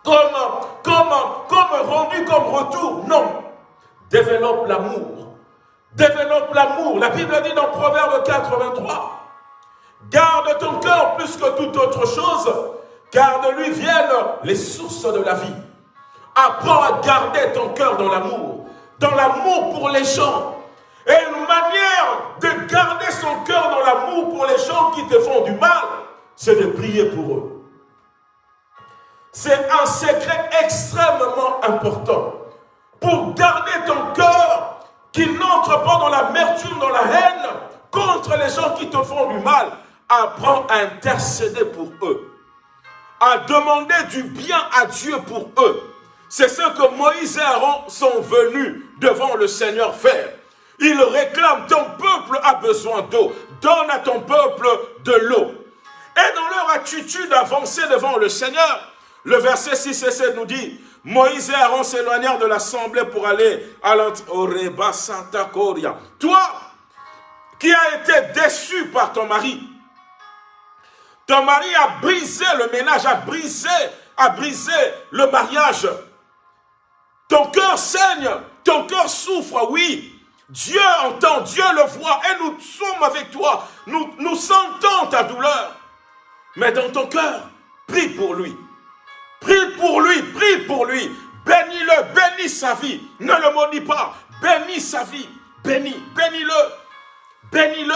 comme, comme, comme rendu comme retour. Non. Développe l'amour. Développe l'amour. La Bible dit dans Proverbe 83, garde ton cœur plus que toute autre chose, car de lui viennent les sources de la vie. Apprends à garder ton cœur dans l'amour, dans l'amour pour les gens. Et une manière de garder son cœur dans l'amour pour les gens qui te font du mal, c'est de prier pour eux. C'est un secret extrêmement important. Pour garder ton cœur qu'il n'entre pas dans l'amertume, dans la haine, contre les gens qui te font du mal. Apprends à intercéder pour eux, à demander du bien à Dieu pour eux. C'est ce que Moïse et Aaron sont venus devant le Seigneur faire. Ils réclament, ton peuple a besoin d'eau. Donne à ton peuple de l'eau. Et dans leur attitude avancée devant le Seigneur, le verset 6 et 7 nous dit, Moïse et Aaron s'éloignèrent de l'assemblée pour aller à l'Oreba Santa Coria. Toi, qui as été déçu par ton mari, ton mari a brisé le ménage, a brisé, a brisé le mariage. Ton cœur saigne, ton cœur souffre, oui. Dieu entend, Dieu le voit et nous sommes avec toi. Nous, nous sentons ta douleur. Mais dans ton cœur, prie pour lui. Prie pour lui, prie pour lui. Bénis-le, bénis sa vie. Ne le maudis pas. Bénis sa vie. Bénis, bénis-le. Bénis-le.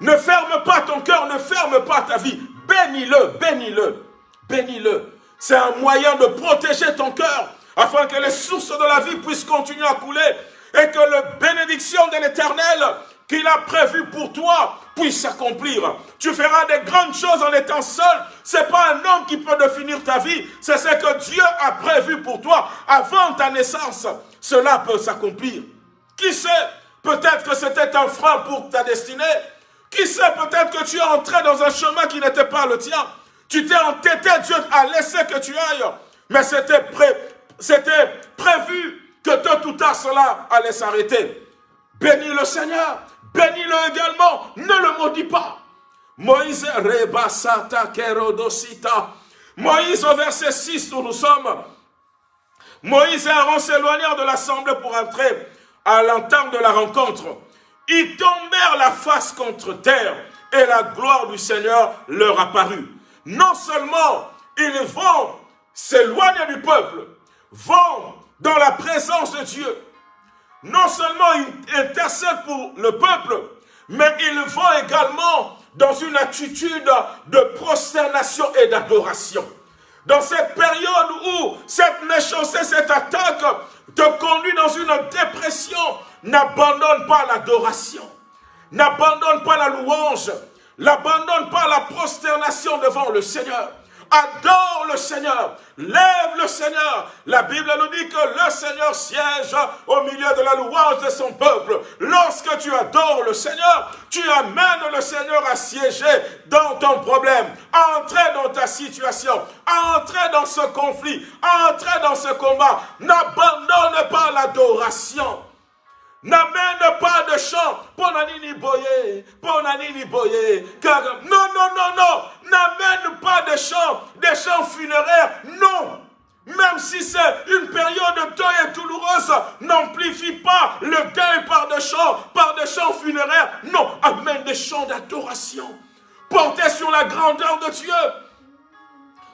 Ne ferme pas ton cœur, ne ferme pas ta vie. Bénis-le, bénis-le. Bénis-le. C'est un moyen de protéger ton cœur afin que les sources de la vie puissent continuer à couler et que la bénédiction de l'éternel qu'il a prévu pour toi puisse s'accomplir. Tu feras des grandes choses en étant seul. Ce n'est pas un homme qui peut définir ta vie. C'est ce que Dieu a prévu pour toi avant ta naissance. Cela peut s'accomplir. Qui sait Peut-être que c'était un frein pour ta destinée. Qui sait peut-être que tu es entré dans un chemin qui n'était pas le tien. Tu t'es entêté, Dieu a laissé que tu ailles. Mais c'était prévu que tôt ou tard cela allait s'arrêter. Bénis le Seigneur. Bénis-le également. Ne le maudis pas. Moïse rebasata kerodosita. Moïse au verset 6 où nous sommes. Moïse et Aaron s'éloignèrent de l'assemblée pour entrer à l'entente de la rencontre. Ils tombèrent la face contre terre et la gloire du Seigneur leur apparut. Non seulement ils vont s'éloigner du peuple, vont dans la présence de Dieu. Non seulement ils intercèdent pour le peuple, mais ils vont également dans une attitude de prosternation et d'adoration. Dans cette période où cette méchanceté, cette attaque te conduit dans une dépression, n'abandonne pas l'adoration. N'abandonne pas la louange. N'abandonne pas la prosternation devant le Seigneur. Adore le Seigneur. Lève le Seigneur. La Bible nous dit que le Seigneur siège au milieu de la louange de son peuple. Lorsque tu adores le Seigneur, tu amènes le Seigneur à siéger dans ton problème. Entrer dans ta situation. Entrer dans ce conflit. Entrer dans ce combat. N'abandonne pas l'adoration. N'amène pas de chant. Ponanini boye, ponanini boye? Non, non, non, non. N'amène pas de chant, des chants funéraires. Non. Même si c'est une période de deuil douloureuse, n'amplifie pas le deuil par des chants, par des chants funéraires. Non, amène des chants d'adoration. Portez sur la grandeur de Dieu.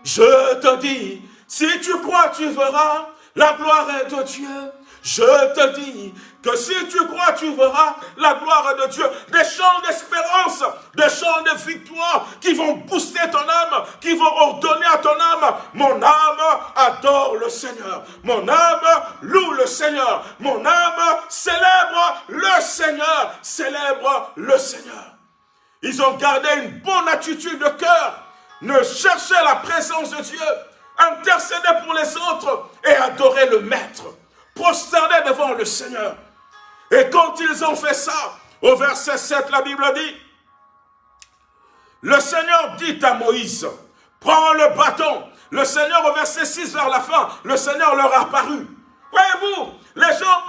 Je te dis, si tu crois, tu verras la gloire de Dieu. Je te dis que si tu crois, tu verras la gloire de Dieu. Des chants d'espérance, des chants de victoire qui vont booster ton âme, qui vont ordonner à ton âme. Mon âme adore le Seigneur. Mon âme loue le Seigneur. Mon âme célèbre le Seigneur. Célèbre le Seigneur. Ils ont gardé une bonne attitude de cœur. Ne chercher la présence de Dieu. Intercéder pour les autres et adorer le Maître prosternés devant le Seigneur. Et quand ils ont fait ça, au verset 7, la Bible dit, le Seigneur dit à Moïse, prends le bâton. Le Seigneur, au verset 6, vers la fin, le Seigneur leur a apparu. Voyez-vous, les gens,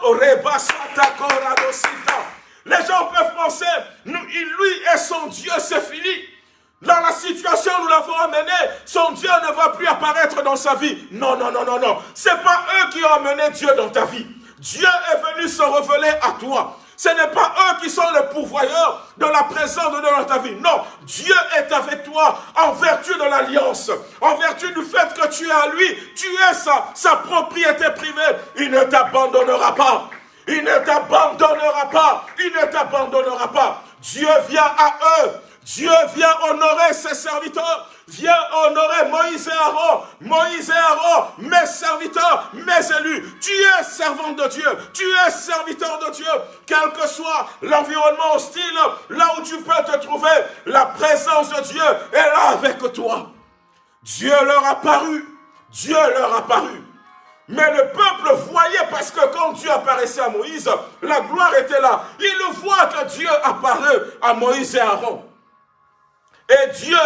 les gens peuvent penser, lui et son Dieu, c'est fini. Dans la situation où nous l'avons amené, son Dieu ne va plus apparaître dans sa vie. Non, non, non, non, non. Ce n'est pas eux qui ont amené Dieu dans ta vie. Dieu est venu se révéler à toi. Ce n'est pas eux qui sont les pourvoyeurs de la présence de Dieu dans ta vie. Non, Dieu est avec toi en vertu de l'alliance, en vertu du fait que tu es à lui, tu es sa, sa propriété privée. Il ne t'abandonnera pas. Il ne t'abandonnera pas. Il ne t'abandonnera pas. Dieu vient à eux Dieu vient honorer ses serviteurs, vient honorer Moïse et Aaron, Moïse et Aaron, mes serviteurs, mes élus. Tu es servant de Dieu, tu es serviteur de Dieu, quel que soit l'environnement hostile, là où tu peux te trouver, la présence de Dieu est là avec toi. Dieu leur a paru, Dieu leur a paru. Mais le peuple voyait parce que quand Dieu apparaissait à Moïse, la gloire était là. Il voit que Dieu apparaît à Moïse et Aaron. Et Dieu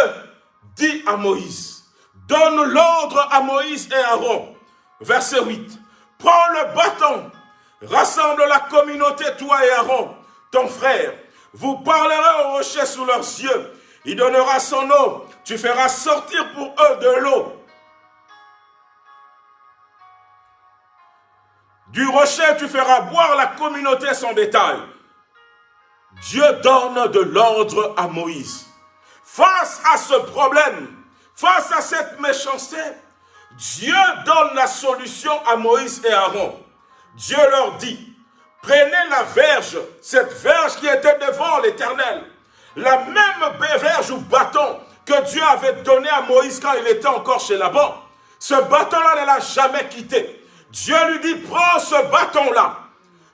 dit à Moïse, donne l'ordre à Moïse et Aaron. Verset 8. Prends le bâton, rassemble la communauté, toi et Aaron, ton frère. Vous parlerez au rocher sous leurs yeux. Il donnera son eau. Tu feras sortir pour eux de l'eau. Du rocher, tu feras boire la communauté son bétail. Dieu donne de l'ordre à Moïse. Face à ce problème, face à cette méchanceté, Dieu donne la solution à Moïse et Aaron. Dieu leur dit, prenez la verge, cette verge qui était devant l'Éternel, la même verge ou bâton que Dieu avait donné à Moïse quand il était encore chez Laban. Ce bâton-là ne l'a jamais quitté. Dieu lui dit, prends ce bâton-là.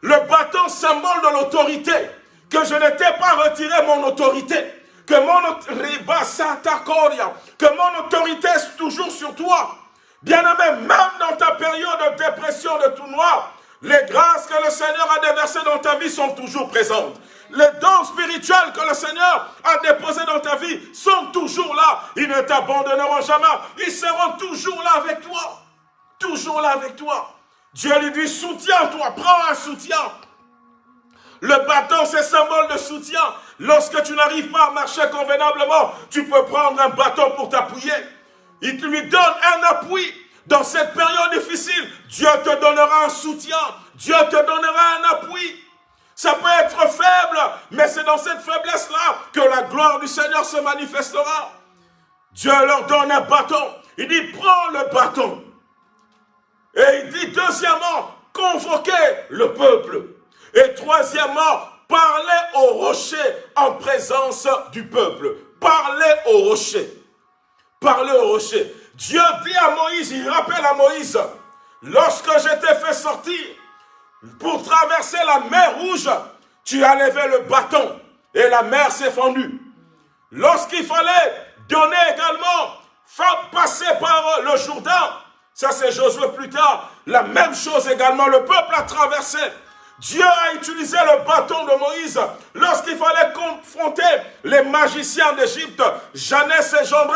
Le bâton symbole de l'autorité, que je n'étais pas retiré mon autorité que mon, autorité est toujours sur toi. Bien-aimé, même dans ta période de dépression, de tout noir, Les grâces que le Seigneur a déversées dans ta vie sont toujours présentes. Les dons spirituels que le Seigneur a déposés dans ta vie sont toujours là. Ils ne t'abandonneront jamais. Ils seront toujours là avec toi. Toujours là avec toi. Dieu lui dit, soutiens-toi, prends un soutien. Le bâton, c'est symbole de soutien. Lorsque tu n'arrives pas à marcher convenablement, tu peux prendre un bâton pour t'appuyer. Il lui donne un appui. Dans cette période difficile, Dieu te donnera un soutien. Dieu te donnera un appui. Ça peut être faible, mais c'est dans cette faiblesse-là que la gloire du Seigneur se manifestera. Dieu leur donne un bâton. Il dit, prends le bâton. Et il dit, deuxièmement, convoquez le peuple. Et troisièmement, parlez au rocher en présence du peuple. Parlez au rocher. Parlez au rocher. Dieu dit à Moïse, il rappelle à Moïse, lorsque je t'ai fait sortir pour traverser la mer rouge, tu as levé le bâton et la mer s'est fendue. Lorsqu'il fallait donner également, faire passer par le Jourdain, ça c'est Josué plus tard, la même chose également, le peuple a traversé. Dieu a utilisé le bâton de Moïse lorsqu'il fallait confronter les magiciens d'Égypte, Jeannès et Jambres.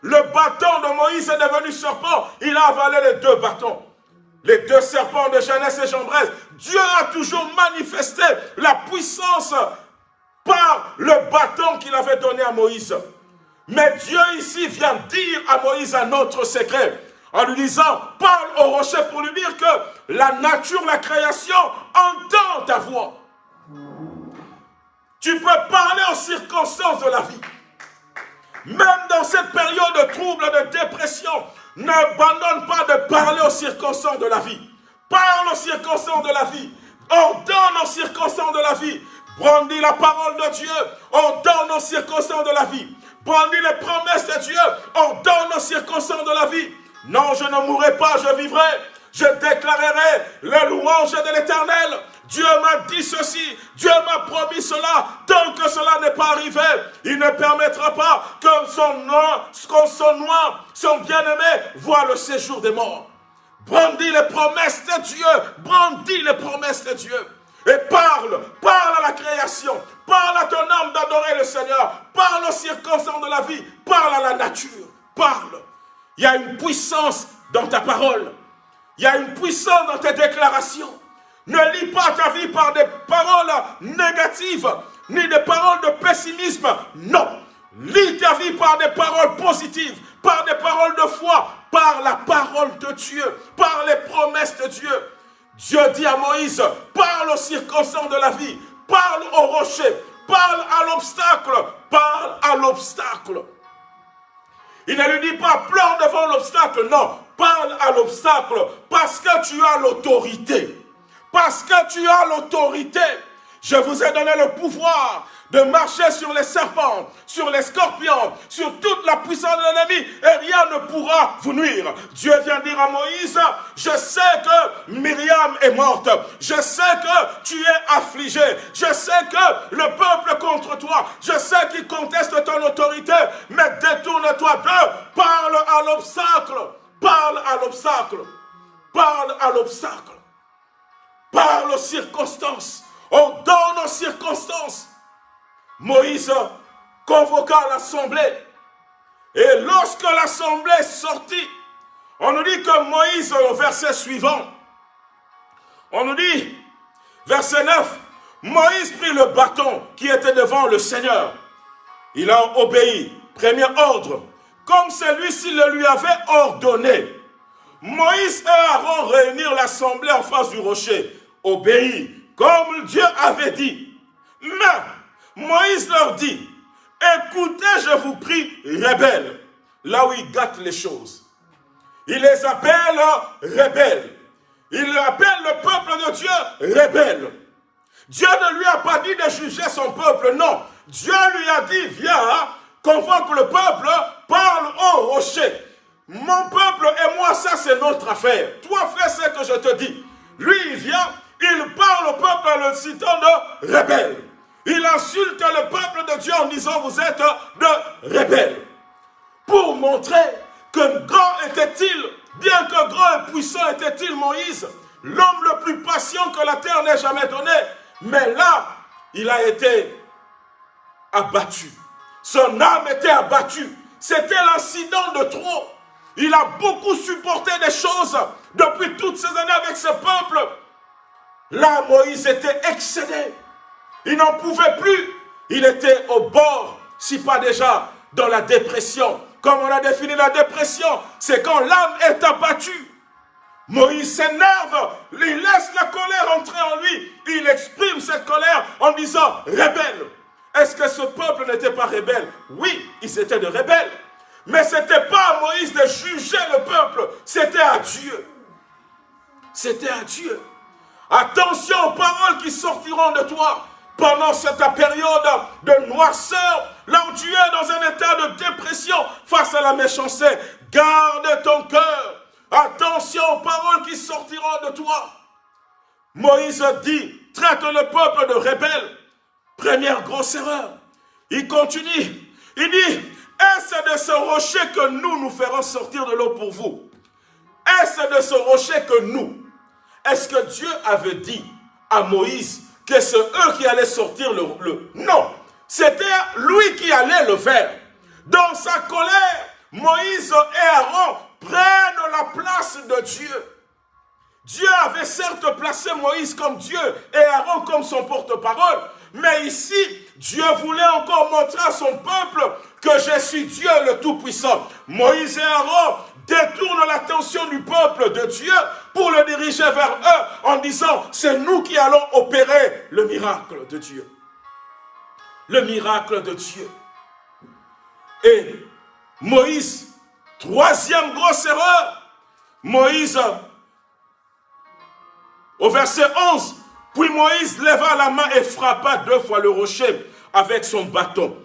Le bâton de Moïse est devenu serpent. Il a avalé les deux bâtons. Les deux serpents de Jeannès et Jambres. Dieu a toujours manifesté la puissance par le bâton qu'il avait donné à Moïse. Mais Dieu ici vient dire à Moïse un autre secret en lui disant, parle au rocher pour lui dire que la nature, la création entend ta voix. Tu peux parler aux circonstances de la vie. Même dans cette période de trouble, de dépression, n'abandonne pas de parler aux circonstances de la vie. Parle aux circonstances de la vie. Ordonne aux circonstances de la vie. Brandis la parole de Dieu. Ordonne aux circonstances de la vie. Brandis les promesses de Dieu. Ordonne aux circonstances de la vie. Non, je ne mourrai pas, je vivrai. Je déclarerai le louange de l'éternel. Dieu m'a dit ceci, Dieu m'a promis cela. Tant que cela n'est pas arrivé, il ne permettra pas que son noir, son bien-aimé voit le séjour des morts. Brandis les promesses de Dieu, brandis les promesses de Dieu. Et parle, parle à la création, parle à ton âme d'adorer le Seigneur, parle aux circonstances de la vie, parle à la nature, parle. Il y a une puissance dans ta parole. Il y a une puissance dans tes déclarations. Ne lis pas ta vie par des paroles négatives, ni des paroles de pessimisme. Non. Lis ta vie par des paroles positives, par des paroles de foi, par la parole de Dieu, par les promesses de Dieu. Dieu dit à Moïse, parle aux circonstances de la vie, parle au rocher, parle à l'obstacle, parle à l'obstacle. Il ne lui dit pas, pleure devant l'obstacle, non, parle à l'obstacle parce que tu as l'autorité. Parce que tu as l'autorité. Je vous ai donné le pouvoir de marcher sur les serpents, sur les scorpions, sur toute la puissance de l'ennemi, et rien ne pourra vous nuire. Dieu vient dire à Moïse, je sais que Myriam est morte, je sais que tu es affligé, je sais que le peuple contre toi, je sais qu'il conteste ton autorité, mais détourne-toi d'eux, parle à l'obstacle, parle à l'obstacle, parle à l'obstacle, parle aux circonstances, on donne aux circonstances, Moïse convoqua l'assemblée. Et lorsque l'assemblée sortit, on nous dit que Moïse, au verset suivant, on nous dit, verset 9, Moïse prit le bâton qui était devant le Seigneur. Il a obéi, premier ordre, comme celui-ci le lui avait ordonné. Moïse et Aaron réunirent l'assemblée en face du rocher, obéit, comme Dieu avait dit. Mais Moïse leur dit, écoutez, je vous prie, rebelles, là où il gâte les choses. Il les appelle rebelles. Il appelle le peuple de Dieu rebelle. Dieu ne lui a pas dit de juger son peuple, non. Dieu lui a dit, viens, convoque le peuple, parle au rocher. Mon peuple et moi, ça c'est notre affaire. Toi, fais ce que je te dis. Lui, il vient, il parle au peuple en le citant de rebelle. Il insulte le peuple de Dieu en disant vous êtes de rebelles. Pour montrer que grand était-il, bien que grand et puissant était-il Moïse, l'homme le plus patient que la terre n'ait jamais donné. Mais là, il a été abattu. Son âme était abattue. C'était l'incident de trop. Il a beaucoup supporté des choses depuis toutes ces années avec ce peuple. Là, Moïse était excédé. Il n'en pouvait plus. Il était au bord, si pas déjà dans la dépression. Comme on a défini la dépression, c'est quand l'âme est abattue. Moïse s'énerve, il laisse la colère entrer en lui. Il exprime cette colère en disant « rebelle ». Est-ce que ce peuple n'était pas rebelle? Oui, ils étaient de rebelles. Mais ce n'était pas à Moïse de juger le peuple, c'était à Dieu. C'était à Dieu. Attention aux paroles qui sortiront de toi pendant cette période de noirceur, là où tu es dans un état de dépression face à la méchanceté. Garde ton cœur. Attention aux paroles qui sortiront de toi. Moïse dit, traite le peuple de rebelle. Première grosse erreur. Il continue. Il dit, est-ce de ce rocher que nous nous ferons sortir de l'eau pour vous? Est-ce de ce rocher que nous? Est-ce que Dieu avait dit à Moïse que c'est eux qui allaient sortir le... Non, c'était lui qui allait le faire. Dans sa colère, Moïse et Aaron prennent la place de Dieu. Dieu avait certes placé Moïse comme Dieu et Aaron comme son porte-parole, mais ici, Dieu voulait encore montrer à son peuple que je suis Dieu le Tout-Puissant. Moïse et Aaron détournent l'attention du peuple de Dieu pour le diriger vers eux en disant, c'est nous qui allons opérer le miracle de Dieu. Le miracle de Dieu. Et Moïse, troisième grosse erreur, Moïse, au verset 11, puis Moïse leva la main et frappa deux fois le rocher avec son bâton.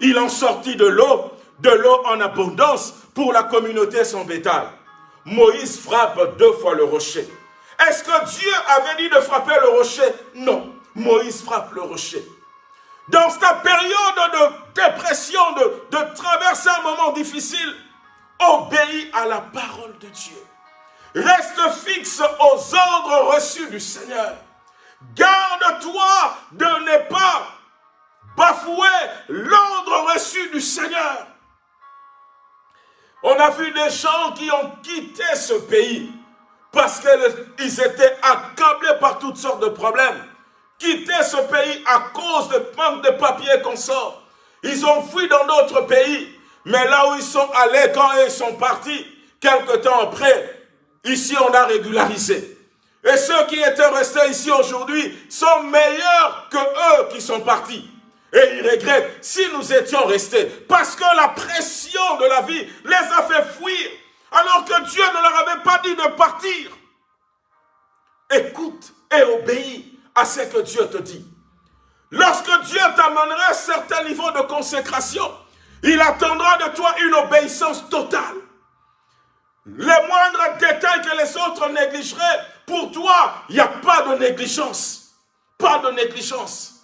Il en sortit de l'eau, de l'eau en abondance pour la communauté son bétail. Moïse frappe deux fois le rocher. Est-ce que Dieu avait dit de frapper le rocher? Non. Moïse frappe le rocher. Dans cette période de dépression, de traverser un moment difficile, obéis à la parole de Dieu. Reste fixe aux ordres reçus du Seigneur. Garde-toi de ne pas bafouer l'ordre reçu du Seigneur. On a vu des gens qui ont quitté ce pays parce qu'ils étaient accablés par toutes sortes de problèmes. Quitté ce pays à cause de manque de papiers qu'on sort. Ils ont fui dans d'autres pays. Mais là où ils sont allés, quand ils sont partis, quelque temps après, ici on a régularisé. Et ceux qui étaient restés ici aujourd'hui sont meilleurs que eux qui sont partis. Et ils regrettent si nous étions restés. Parce que la pression de la vie les a fait fuir. Alors que Dieu ne leur avait pas dit de partir. Écoute et obéis à ce que Dieu te dit. Lorsque Dieu t'amènera à un certain niveau de consécration, il attendra de toi une obéissance totale. Les moindres détails que les autres négligeraient, pour toi, il n'y a pas de négligence. Pas de négligence.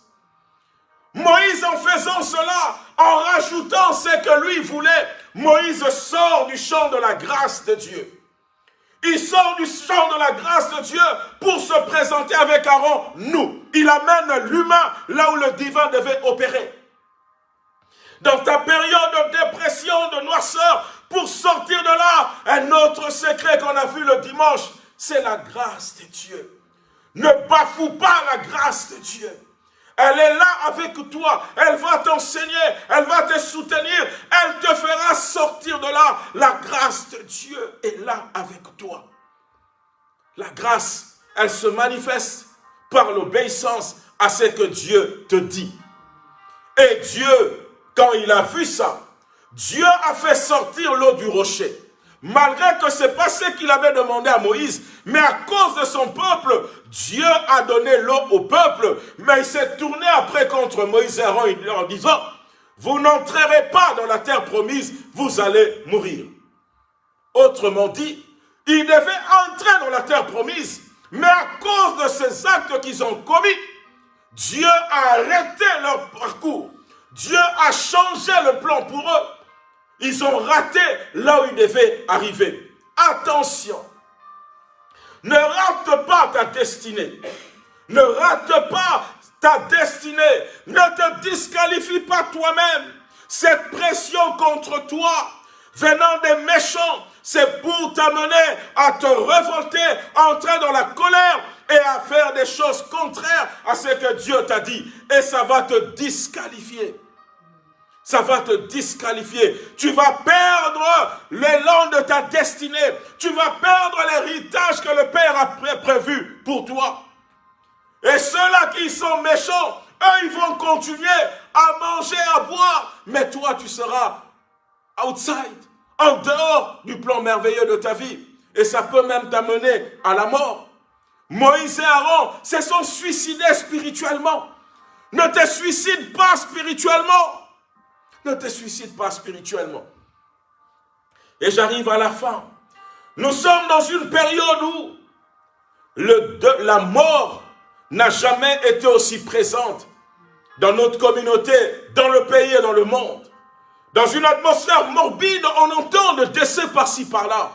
Moïse, en faisant cela, en rajoutant ce que lui voulait, Moïse sort du champ de la grâce de Dieu. Il sort du champ de la grâce de Dieu pour se présenter avec Aaron, nous. Il amène l'humain là où le divin devait opérer. Dans ta période de dépression, de noirceur, pour sortir de là, un autre secret qu'on a vu le dimanche, c'est la grâce de Dieu. Ne bafoue pas la grâce de Dieu. Elle est là avec toi. Elle va t'enseigner. Elle va te soutenir. Elle te fera sortir de là. La grâce de Dieu est là avec toi. La grâce, elle se manifeste par l'obéissance à ce que Dieu te dit. Et Dieu, quand il a vu ça, Dieu a fait sortir l'eau du rocher. Malgré que ce n'est pas ce qu'il avait demandé à Moïse, mais à cause de son peuple, Dieu a donné l'eau au peuple, mais il s'est tourné après contre Moïse et Aaron en disant, vous n'entrerez pas dans la terre promise, vous allez mourir. Autrement dit, ils devaient entrer dans la terre promise, mais à cause de ces actes qu'ils ont commis, Dieu a arrêté leur parcours. Dieu a changé le plan pour eux. Ils ont raté là où ils devaient arriver. Attention. Ne rate pas ta destinée. Ne rate pas ta destinée. Ne te disqualifie pas toi-même. Cette pression contre toi venant des méchants, c'est pour t'amener à te révolter, entrer dans la colère et à faire des choses contraires à ce que Dieu t'a dit. Et ça va te disqualifier. Ça va te disqualifier. Tu vas perdre l'élan de ta destinée. Tu vas perdre l'héritage que le Père a prévu pour toi. Et ceux-là qui sont méchants, eux, ils vont continuer à manger, à boire. Mais toi, tu seras outside, en dehors du plan merveilleux de ta vie. Et ça peut même t'amener à la mort. Moïse et Aaron se sont suicidés spirituellement. Ne te suicide pas spirituellement. Ne te suicide pas spirituellement. Et j'arrive à la fin. Nous sommes dans une période où le, la mort n'a jamais été aussi présente dans notre communauté, dans le pays et dans le monde. Dans une atmosphère morbide, on entend des décès par-ci, par-là.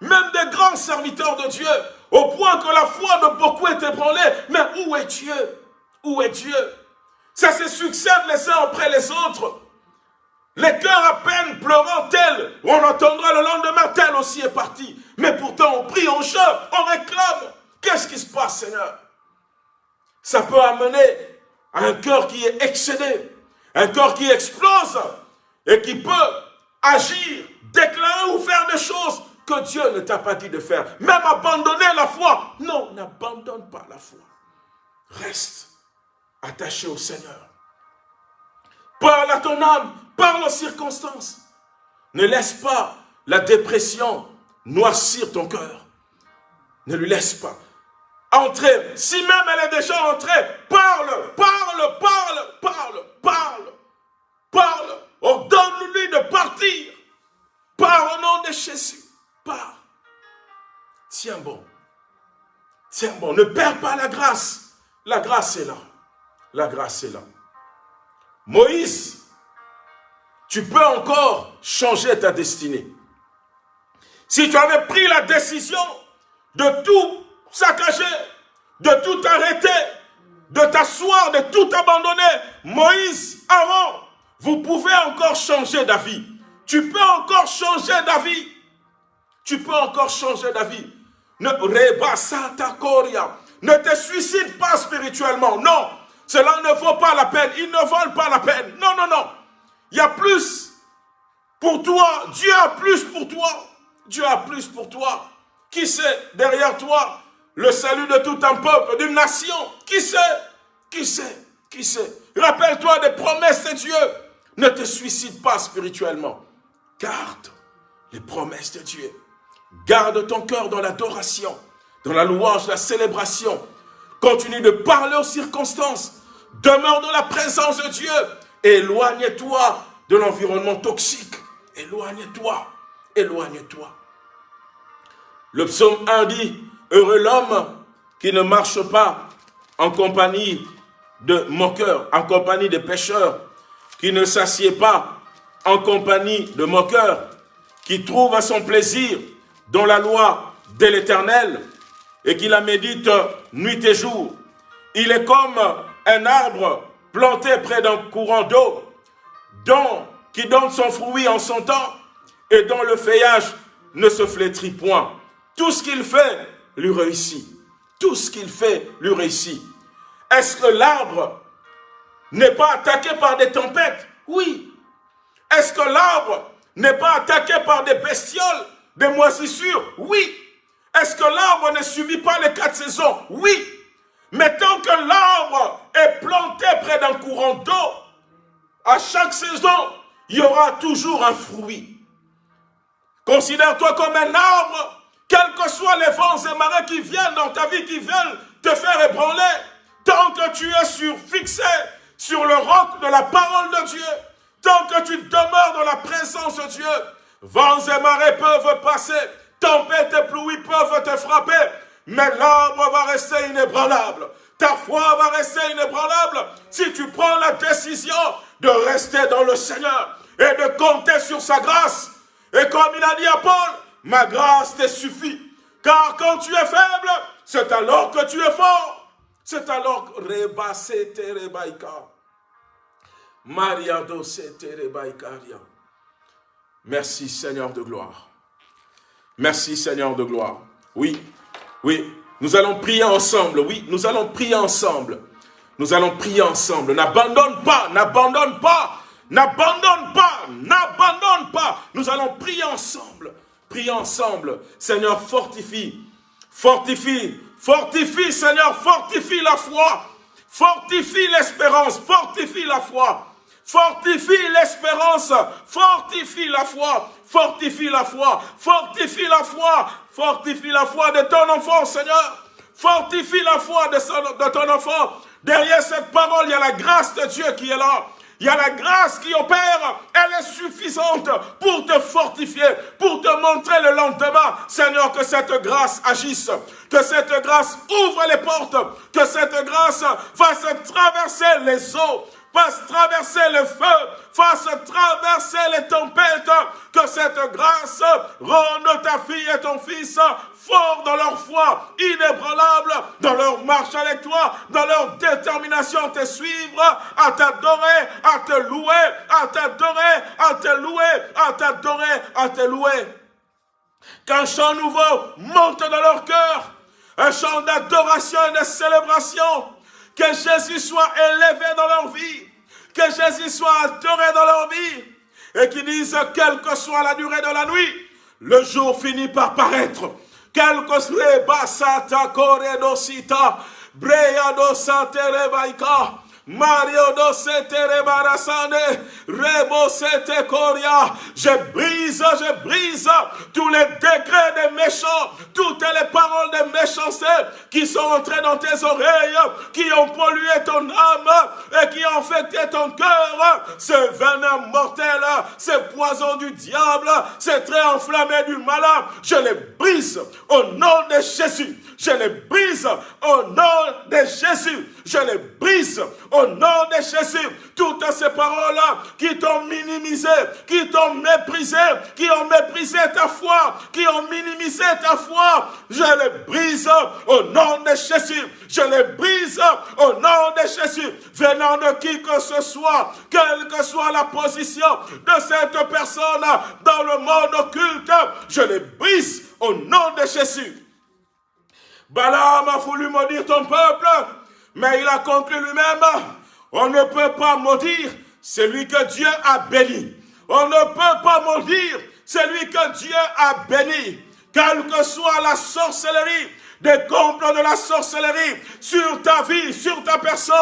Même des grands serviteurs de Dieu, au point que la foi de beaucoup est ébranlée. Mais où est Dieu? Où est Dieu? Ça se succède les uns après les autres. Les cœurs à peine pleurant tel, on entendra le lendemain tel aussi est parti. Mais pourtant on prie, on chante, on réclame. Qu'est-ce qui se passe Seigneur? Ça peut amener à un cœur qui est excédé, un cœur qui explose et qui peut agir, déclarer ou faire des choses que Dieu ne t'a pas dit de faire. Même abandonner la foi. Non, n'abandonne pas la foi. Reste attaché au Seigneur. Parle à ton âme, parle aux circonstances. Ne laisse pas la dépression noircir ton cœur. Ne lui laisse pas entrer. Si même elle est déjà entrée, parle, parle, parle, parle, parle, parle. Ordonne-lui de partir. Par au nom de Jésus. Pars. Tiens bon. Tiens bon. Ne perds pas la grâce. La grâce est là. La grâce est là. Moïse, tu peux encore changer ta destinée. Si tu avais pris la décision de tout saccager, de tout arrêter, de t'asseoir, de tout abandonner, Moïse, Aaron, vous pouvez encore changer d'avis. Tu peux encore changer d'avis. Tu peux encore changer d'avis. Ne, ne te suicide pas spirituellement. Non, cela ne vaut pas la peine. Ils ne valent pas la peine. Non, non, non. Il y a plus pour toi. Dieu a plus pour toi. Dieu a plus pour toi. Qui sait derrière toi le salut de tout un peuple, d'une nation? Qui sait? Qui sait? Qui sait? Rappelle-toi des promesses de Dieu. Ne te suicide pas spirituellement. Garde les promesses de Dieu. Garde ton cœur dans l'adoration, dans la louange, la célébration. Continue de parler aux circonstances. Demeure dans la présence de Dieu. Éloigne-toi de l'environnement toxique. Éloigne-toi. Éloigne-toi. Le psaume 1 dit, Heureux l'homme qui ne marche pas en compagnie de moqueurs, en compagnie de pécheurs, qui ne s'assied pas en compagnie de moqueurs, qui trouve à son plaisir dans la loi de l'Éternel et qui la médite nuit et jour. Il est comme un arbre planté près d'un courant d'eau, dont qui donne son fruit en son temps et dont le feuillage ne se flétrit point. Tout ce qu'il fait lui réussit. Tout ce qu'il fait lui réussit. Est-ce que l'arbre n'est pas attaqué par des tempêtes? Oui. Est-ce que l'arbre n'est pas attaqué par des bestioles, des moisissures? Oui. Est-ce que l'arbre ne subit pas les quatre saisons? Oui. Mais tant que l'arbre est planté près d'un courant d'eau, à chaque saison, il y aura toujours un fruit. Considère-toi comme un arbre, quels que soient les vents et marées qui viennent dans ta vie, qui viennent te faire ébranler, tant que tu es sur, fixé sur le roc de la parole de Dieu, tant que tu demeures dans la présence de Dieu, vents et marées peuvent passer, tempêtes et pluies peuvent te frapper, mais l'arbre va rester inébranlable. Ta foi va rester inébranlable si tu prends la décision de rester dans le Seigneur et de compter sur sa grâce. Et comme il a dit à Paul, ma grâce te suffit. Car quand tu es faible, c'est alors que tu es fort. C'est alors que Rebasete Rebaïka. Maria. Merci Seigneur de gloire. Merci Seigneur de gloire. Oui, oui, nous allons prier ensemble. Oui, nous allons prier ensemble. Nous allons prier ensemble. N'abandonne pas, n'abandonne pas, n'abandonne pas, n'abandonne pas. Nous allons prier ensemble. Prier ensemble. Seigneur, fortifie, fortifie, fortifie, Seigneur, fortifie la foi. Fortifie l'espérance, fortifie la foi. Fortifie l'espérance, fortifie la foi, fortifie la foi, fortifie la foi, fortifie la foi de ton enfant, Seigneur. Fortifie la foi de, ton enfant. Derrière cette parole, il y a la grâce de Dieu qui est là. Il y a la grâce qui opère, elle est suffisante pour te fortifier, pour te montrer le lendemain. Seigneur, que cette grâce agisse, que cette grâce ouvre les portes, que cette grâce fasse traverser les eaux, fasse traverser le feu, fasse traverser les tempêtes, que cette grâce rende ta fille et ton fils forts dans leur foi, inébranlables dans leur marche avec toi, dans leur détermination à te suivre, à t'adorer, à te louer, à t'adorer, à te louer, à t'adorer, à te louer. Qu'un chant nouveau monte dans leur cœur, un chant d'adoration et de célébration, que Jésus soit élevé dans leur vie, que Jésus soit adoré dans leur vie, et qu'ils disent, quelle que soit la durée de la nuit, le jour finit par paraître. Quel que soit basata corredosita, breya do rebaika, Mario do sete rebarasane, rebo sete coria. Je brise, je brise tous les décrets des méchants, toutes les paroles des méchanceté qui sont entrées dans tes oreilles, qui ont pollué ton âme et qui ont infecté ton cœur. Ce venin mortel, ce poison du diable, ce trait enflammé du malin, je les brise au nom de Jésus. Je les brise au nom de Jésus. Je les brise au nom de Jésus. Toutes ces paroles-là qui t'ont minimisé, qui t'ont méprisé, qui ont méprisé ta foi, qui ont minimisé ta foi, je les brise au nom de Jésus. Je les brise au nom de Jésus. Venant de qui que ce soit, quelle que soit la position de cette personne dans le monde occulte, je les brise au nom de Jésus. Balaam a voulu maudire ton peuple, mais il a conclu lui-même, on ne peut pas maudire celui que Dieu a béni. On ne peut pas maudire celui que Dieu a béni. Quelle que soit la sorcellerie, des complots de la sorcellerie sur ta vie, sur ta personne,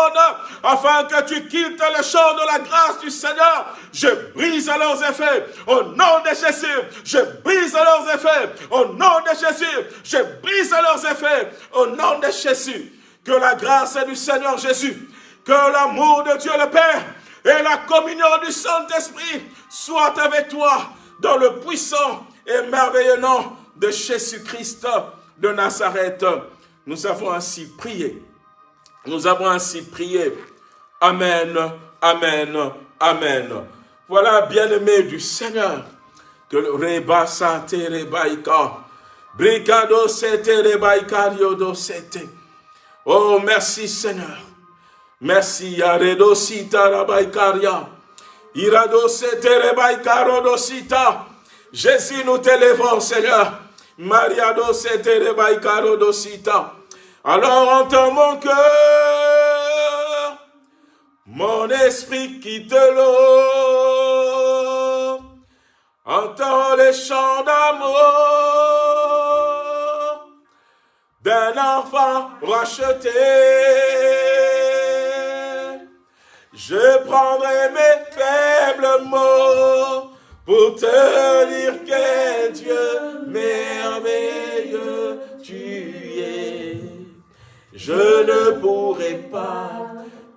afin que tu quittes le champ de la grâce du Seigneur. Je brise leurs effets au nom de Jésus. Je brise leurs effets au nom de Jésus. Je brise leurs effets au nom de Jésus. Que la grâce du Seigneur Jésus, que l'amour de Dieu le Père et la communion du Saint-Esprit soient avec toi dans le puissant et merveilleux nom de Jésus-Christ de Nazareth. Nous avons ainsi prié. Nous avons ainsi prié. Amen, Amen, Amen. Voilà, bien-aimé du Seigneur, que le reba sate rebaika, brigado sete rebaika do sete. Oh, merci Seigneur. Merci, Yaredo sita rabaikaria. Irado sete rebaika rodosita. Jésus, nous t'élèvons, Seigneur. Maria do caro dosita. Alors entends mon cœur, mon esprit quitte l'eau. Entends les chants d'amour d'un enfant racheté. Je prendrai mes faibles mots pour te dire quel Dieu merveilleux tu es. Je ne pourrai pas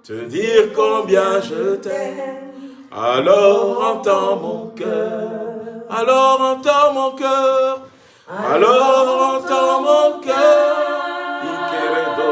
te dire combien je t'aime. Alors entends mon cœur, alors entends mon cœur, alors entends mon cœur.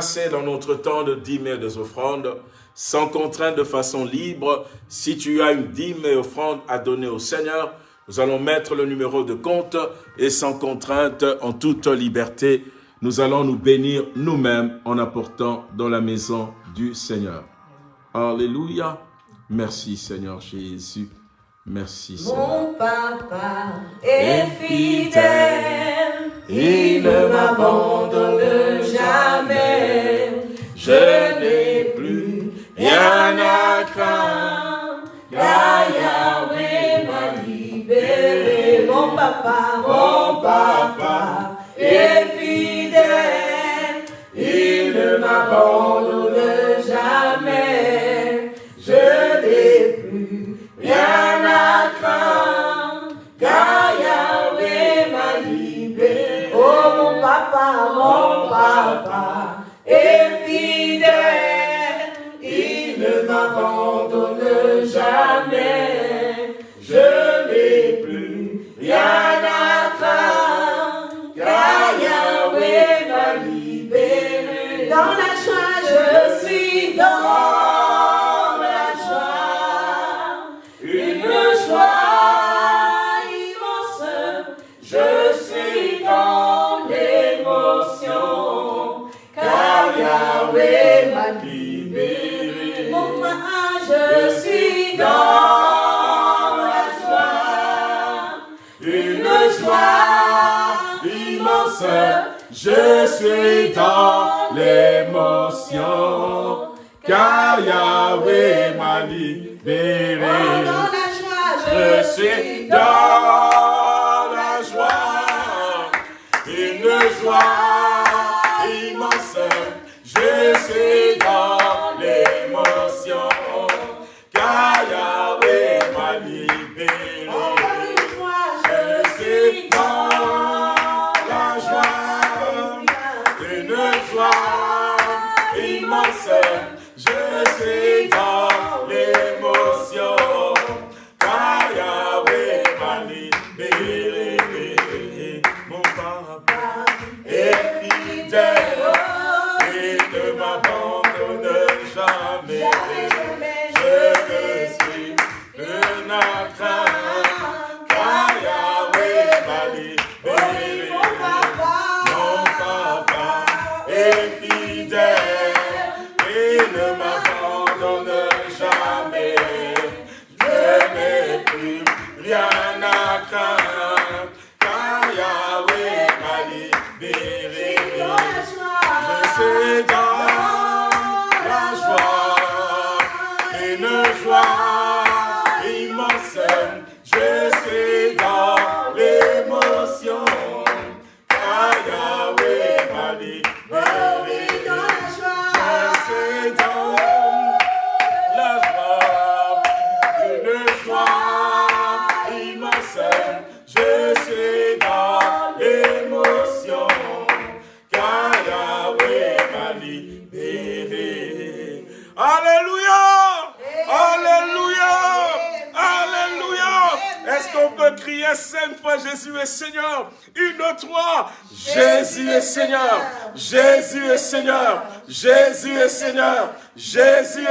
passer dans notre temps de dîmes et des offrandes, sans contrainte, de façon libre. Si tu as une dîme et offrande à donner au Seigneur, nous allons mettre le numéro de compte et sans contrainte, en toute liberté, nous allons nous bénir nous-mêmes en apportant dans la maison du Seigneur. Alléluia. Merci Seigneur Jésus. Merci Seigneur. Mon papa est fidèle, il ne m'abandonne jamais. Je n'ai plus rien à craindre, car Yahweh m'a libéré. Mon papa, mon papa est fidèle, il ne m'abandonne papa, mon papa est fidèle, il ne m'abandonne jamais. Je n'ai plus rien à craindre, car Yahweh m'a libéré. Dans la joie,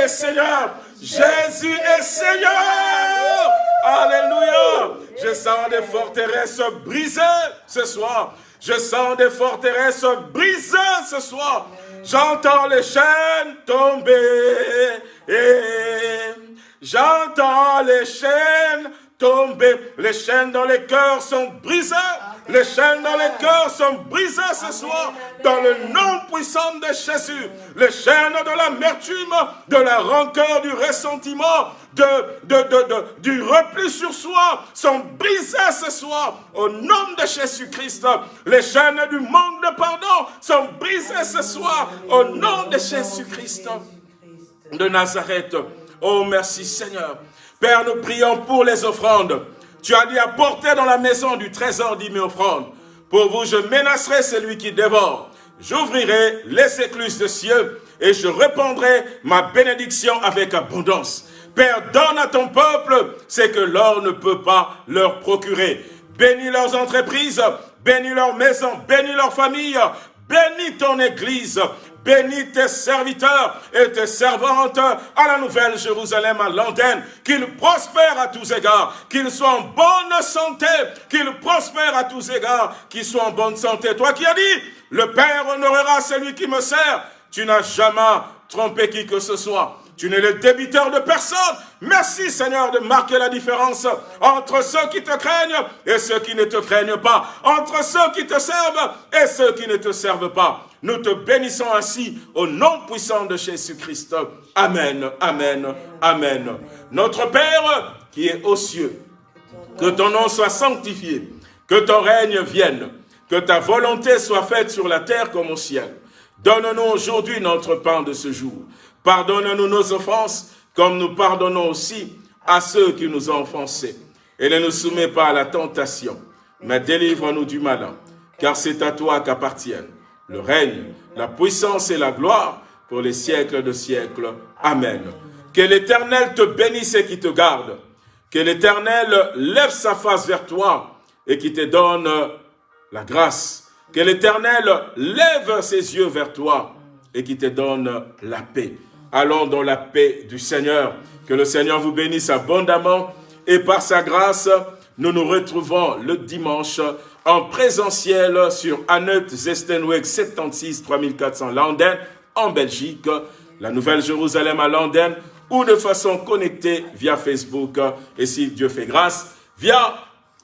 Seigneur, Jésus est Seigneur. Alléluia. Je sens des forteresses brisées ce soir. Je sens des forteresses brisées ce soir. J'entends les chaînes tomber. J'entends les chaînes tomber. Les chaînes dans les cœurs sont brisées. Les chaînes dans les cœurs sont brisées ce soir dans le nom puissant de Jésus. Les chaînes de l'amertume, de la rancœur, du ressentiment, de, de, du repli sur soi sont brisées ce soir au nom de Jésus-Christ. Les chaînes du manque de pardon sont brisées ce soir au nom de Jésus-Christ de Nazareth. Oh, merci Seigneur. Père, nous prions pour les offrandes. Tu as dit apporter dans la maison du trésor dix mille offrandes. Pour vous, je menacerai celui qui dévore. J'ouvrirai les écluses de cieux et je répandrai ma bénédiction avec abondance. Père, donne à ton peuple ce que l'or ne peut pas leur procurer. Bénis leurs entreprises, bénis leurs maisons, bénis leurs familles, bénis ton église, Bénis tes serviteurs et tes servantes à la nouvelle Jérusalem, à l'antenne, qu'ils prospèrent à tous égards, qu'ils soient en bonne santé, qu'ils prospèrent à tous égards, qu'ils soient en bonne santé. Toi qui as dit, le Père honorera celui qui me sert. Tu n'as jamais trompé qui que ce soit. Tu n'es le débiteur de personne. Merci Seigneur de marquer la différence entre ceux qui te craignent et ceux qui ne te craignent pas. Entre ceux qui te servent et ceux qui ne te servent pas. Nous te bénissons ainsi au nom puissant de Jésus-Christ. Amen, Amen, Amen. Notre Père qui est aux cieux, que ton nom soit sanctifié, que ton règne vienne, que ta volonté soit faite sur la terre comme au ciel. Donne-nous aujourd'hui notre pain de ce jour. Pardonne-nous nos offenses, comme nous pardonnons aussi à ceux qui nous ont offensés. Et ne nous soumets pas à la tentation, mais délivre-nous du malin, car c'est à toi qu'appartiennent le règne, la puissance et la gloire pour les siècles de siècles. Amen. Que l'Éternel te bénisse et qui te garde. Que l'Éternel lève sa face vers toi et qui te donne la grâce. Que l'Éternel lève ses yeux vers toi et qui te donne la paix. Allons dans la paix du Seigneur. Que le Seigneur vous bénisse abondamment et par sa grâce, nous nous retrouvons le dimanche en présentiel sur Annette Zestenweg 76 3400 Landen en Belgique, la Nouvelle-Jérusalem à Landen ou de façon connectée via Facebook et si Dieu fait grâce, via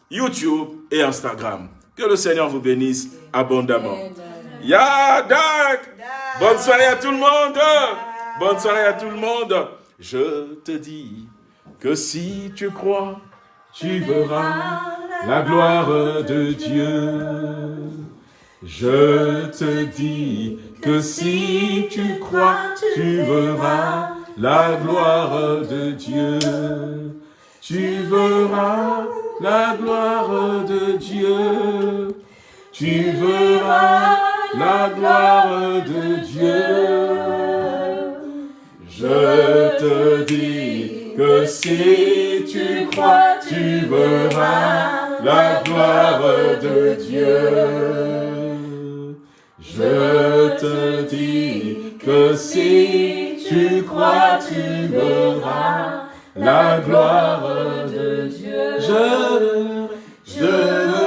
YouTube et Instagram. Que le Seigneur vous bénisse abondamment. Yadak! Bonne soirée à tout le monde! Bonne soirée à tout le monde. Je te dis que si tu crois, tu verras la gloire de Dieu. Je te dis que si tu crois, tu verras la gloire de Dieu. Tu verras la gloire de Dieu. Tu verras la gloire de Dieu. Je te dis que si tu crois, tu verras la gloire de Dieu. Je te dis que si tu crois, tu verras la gloire de Dieu. Je, je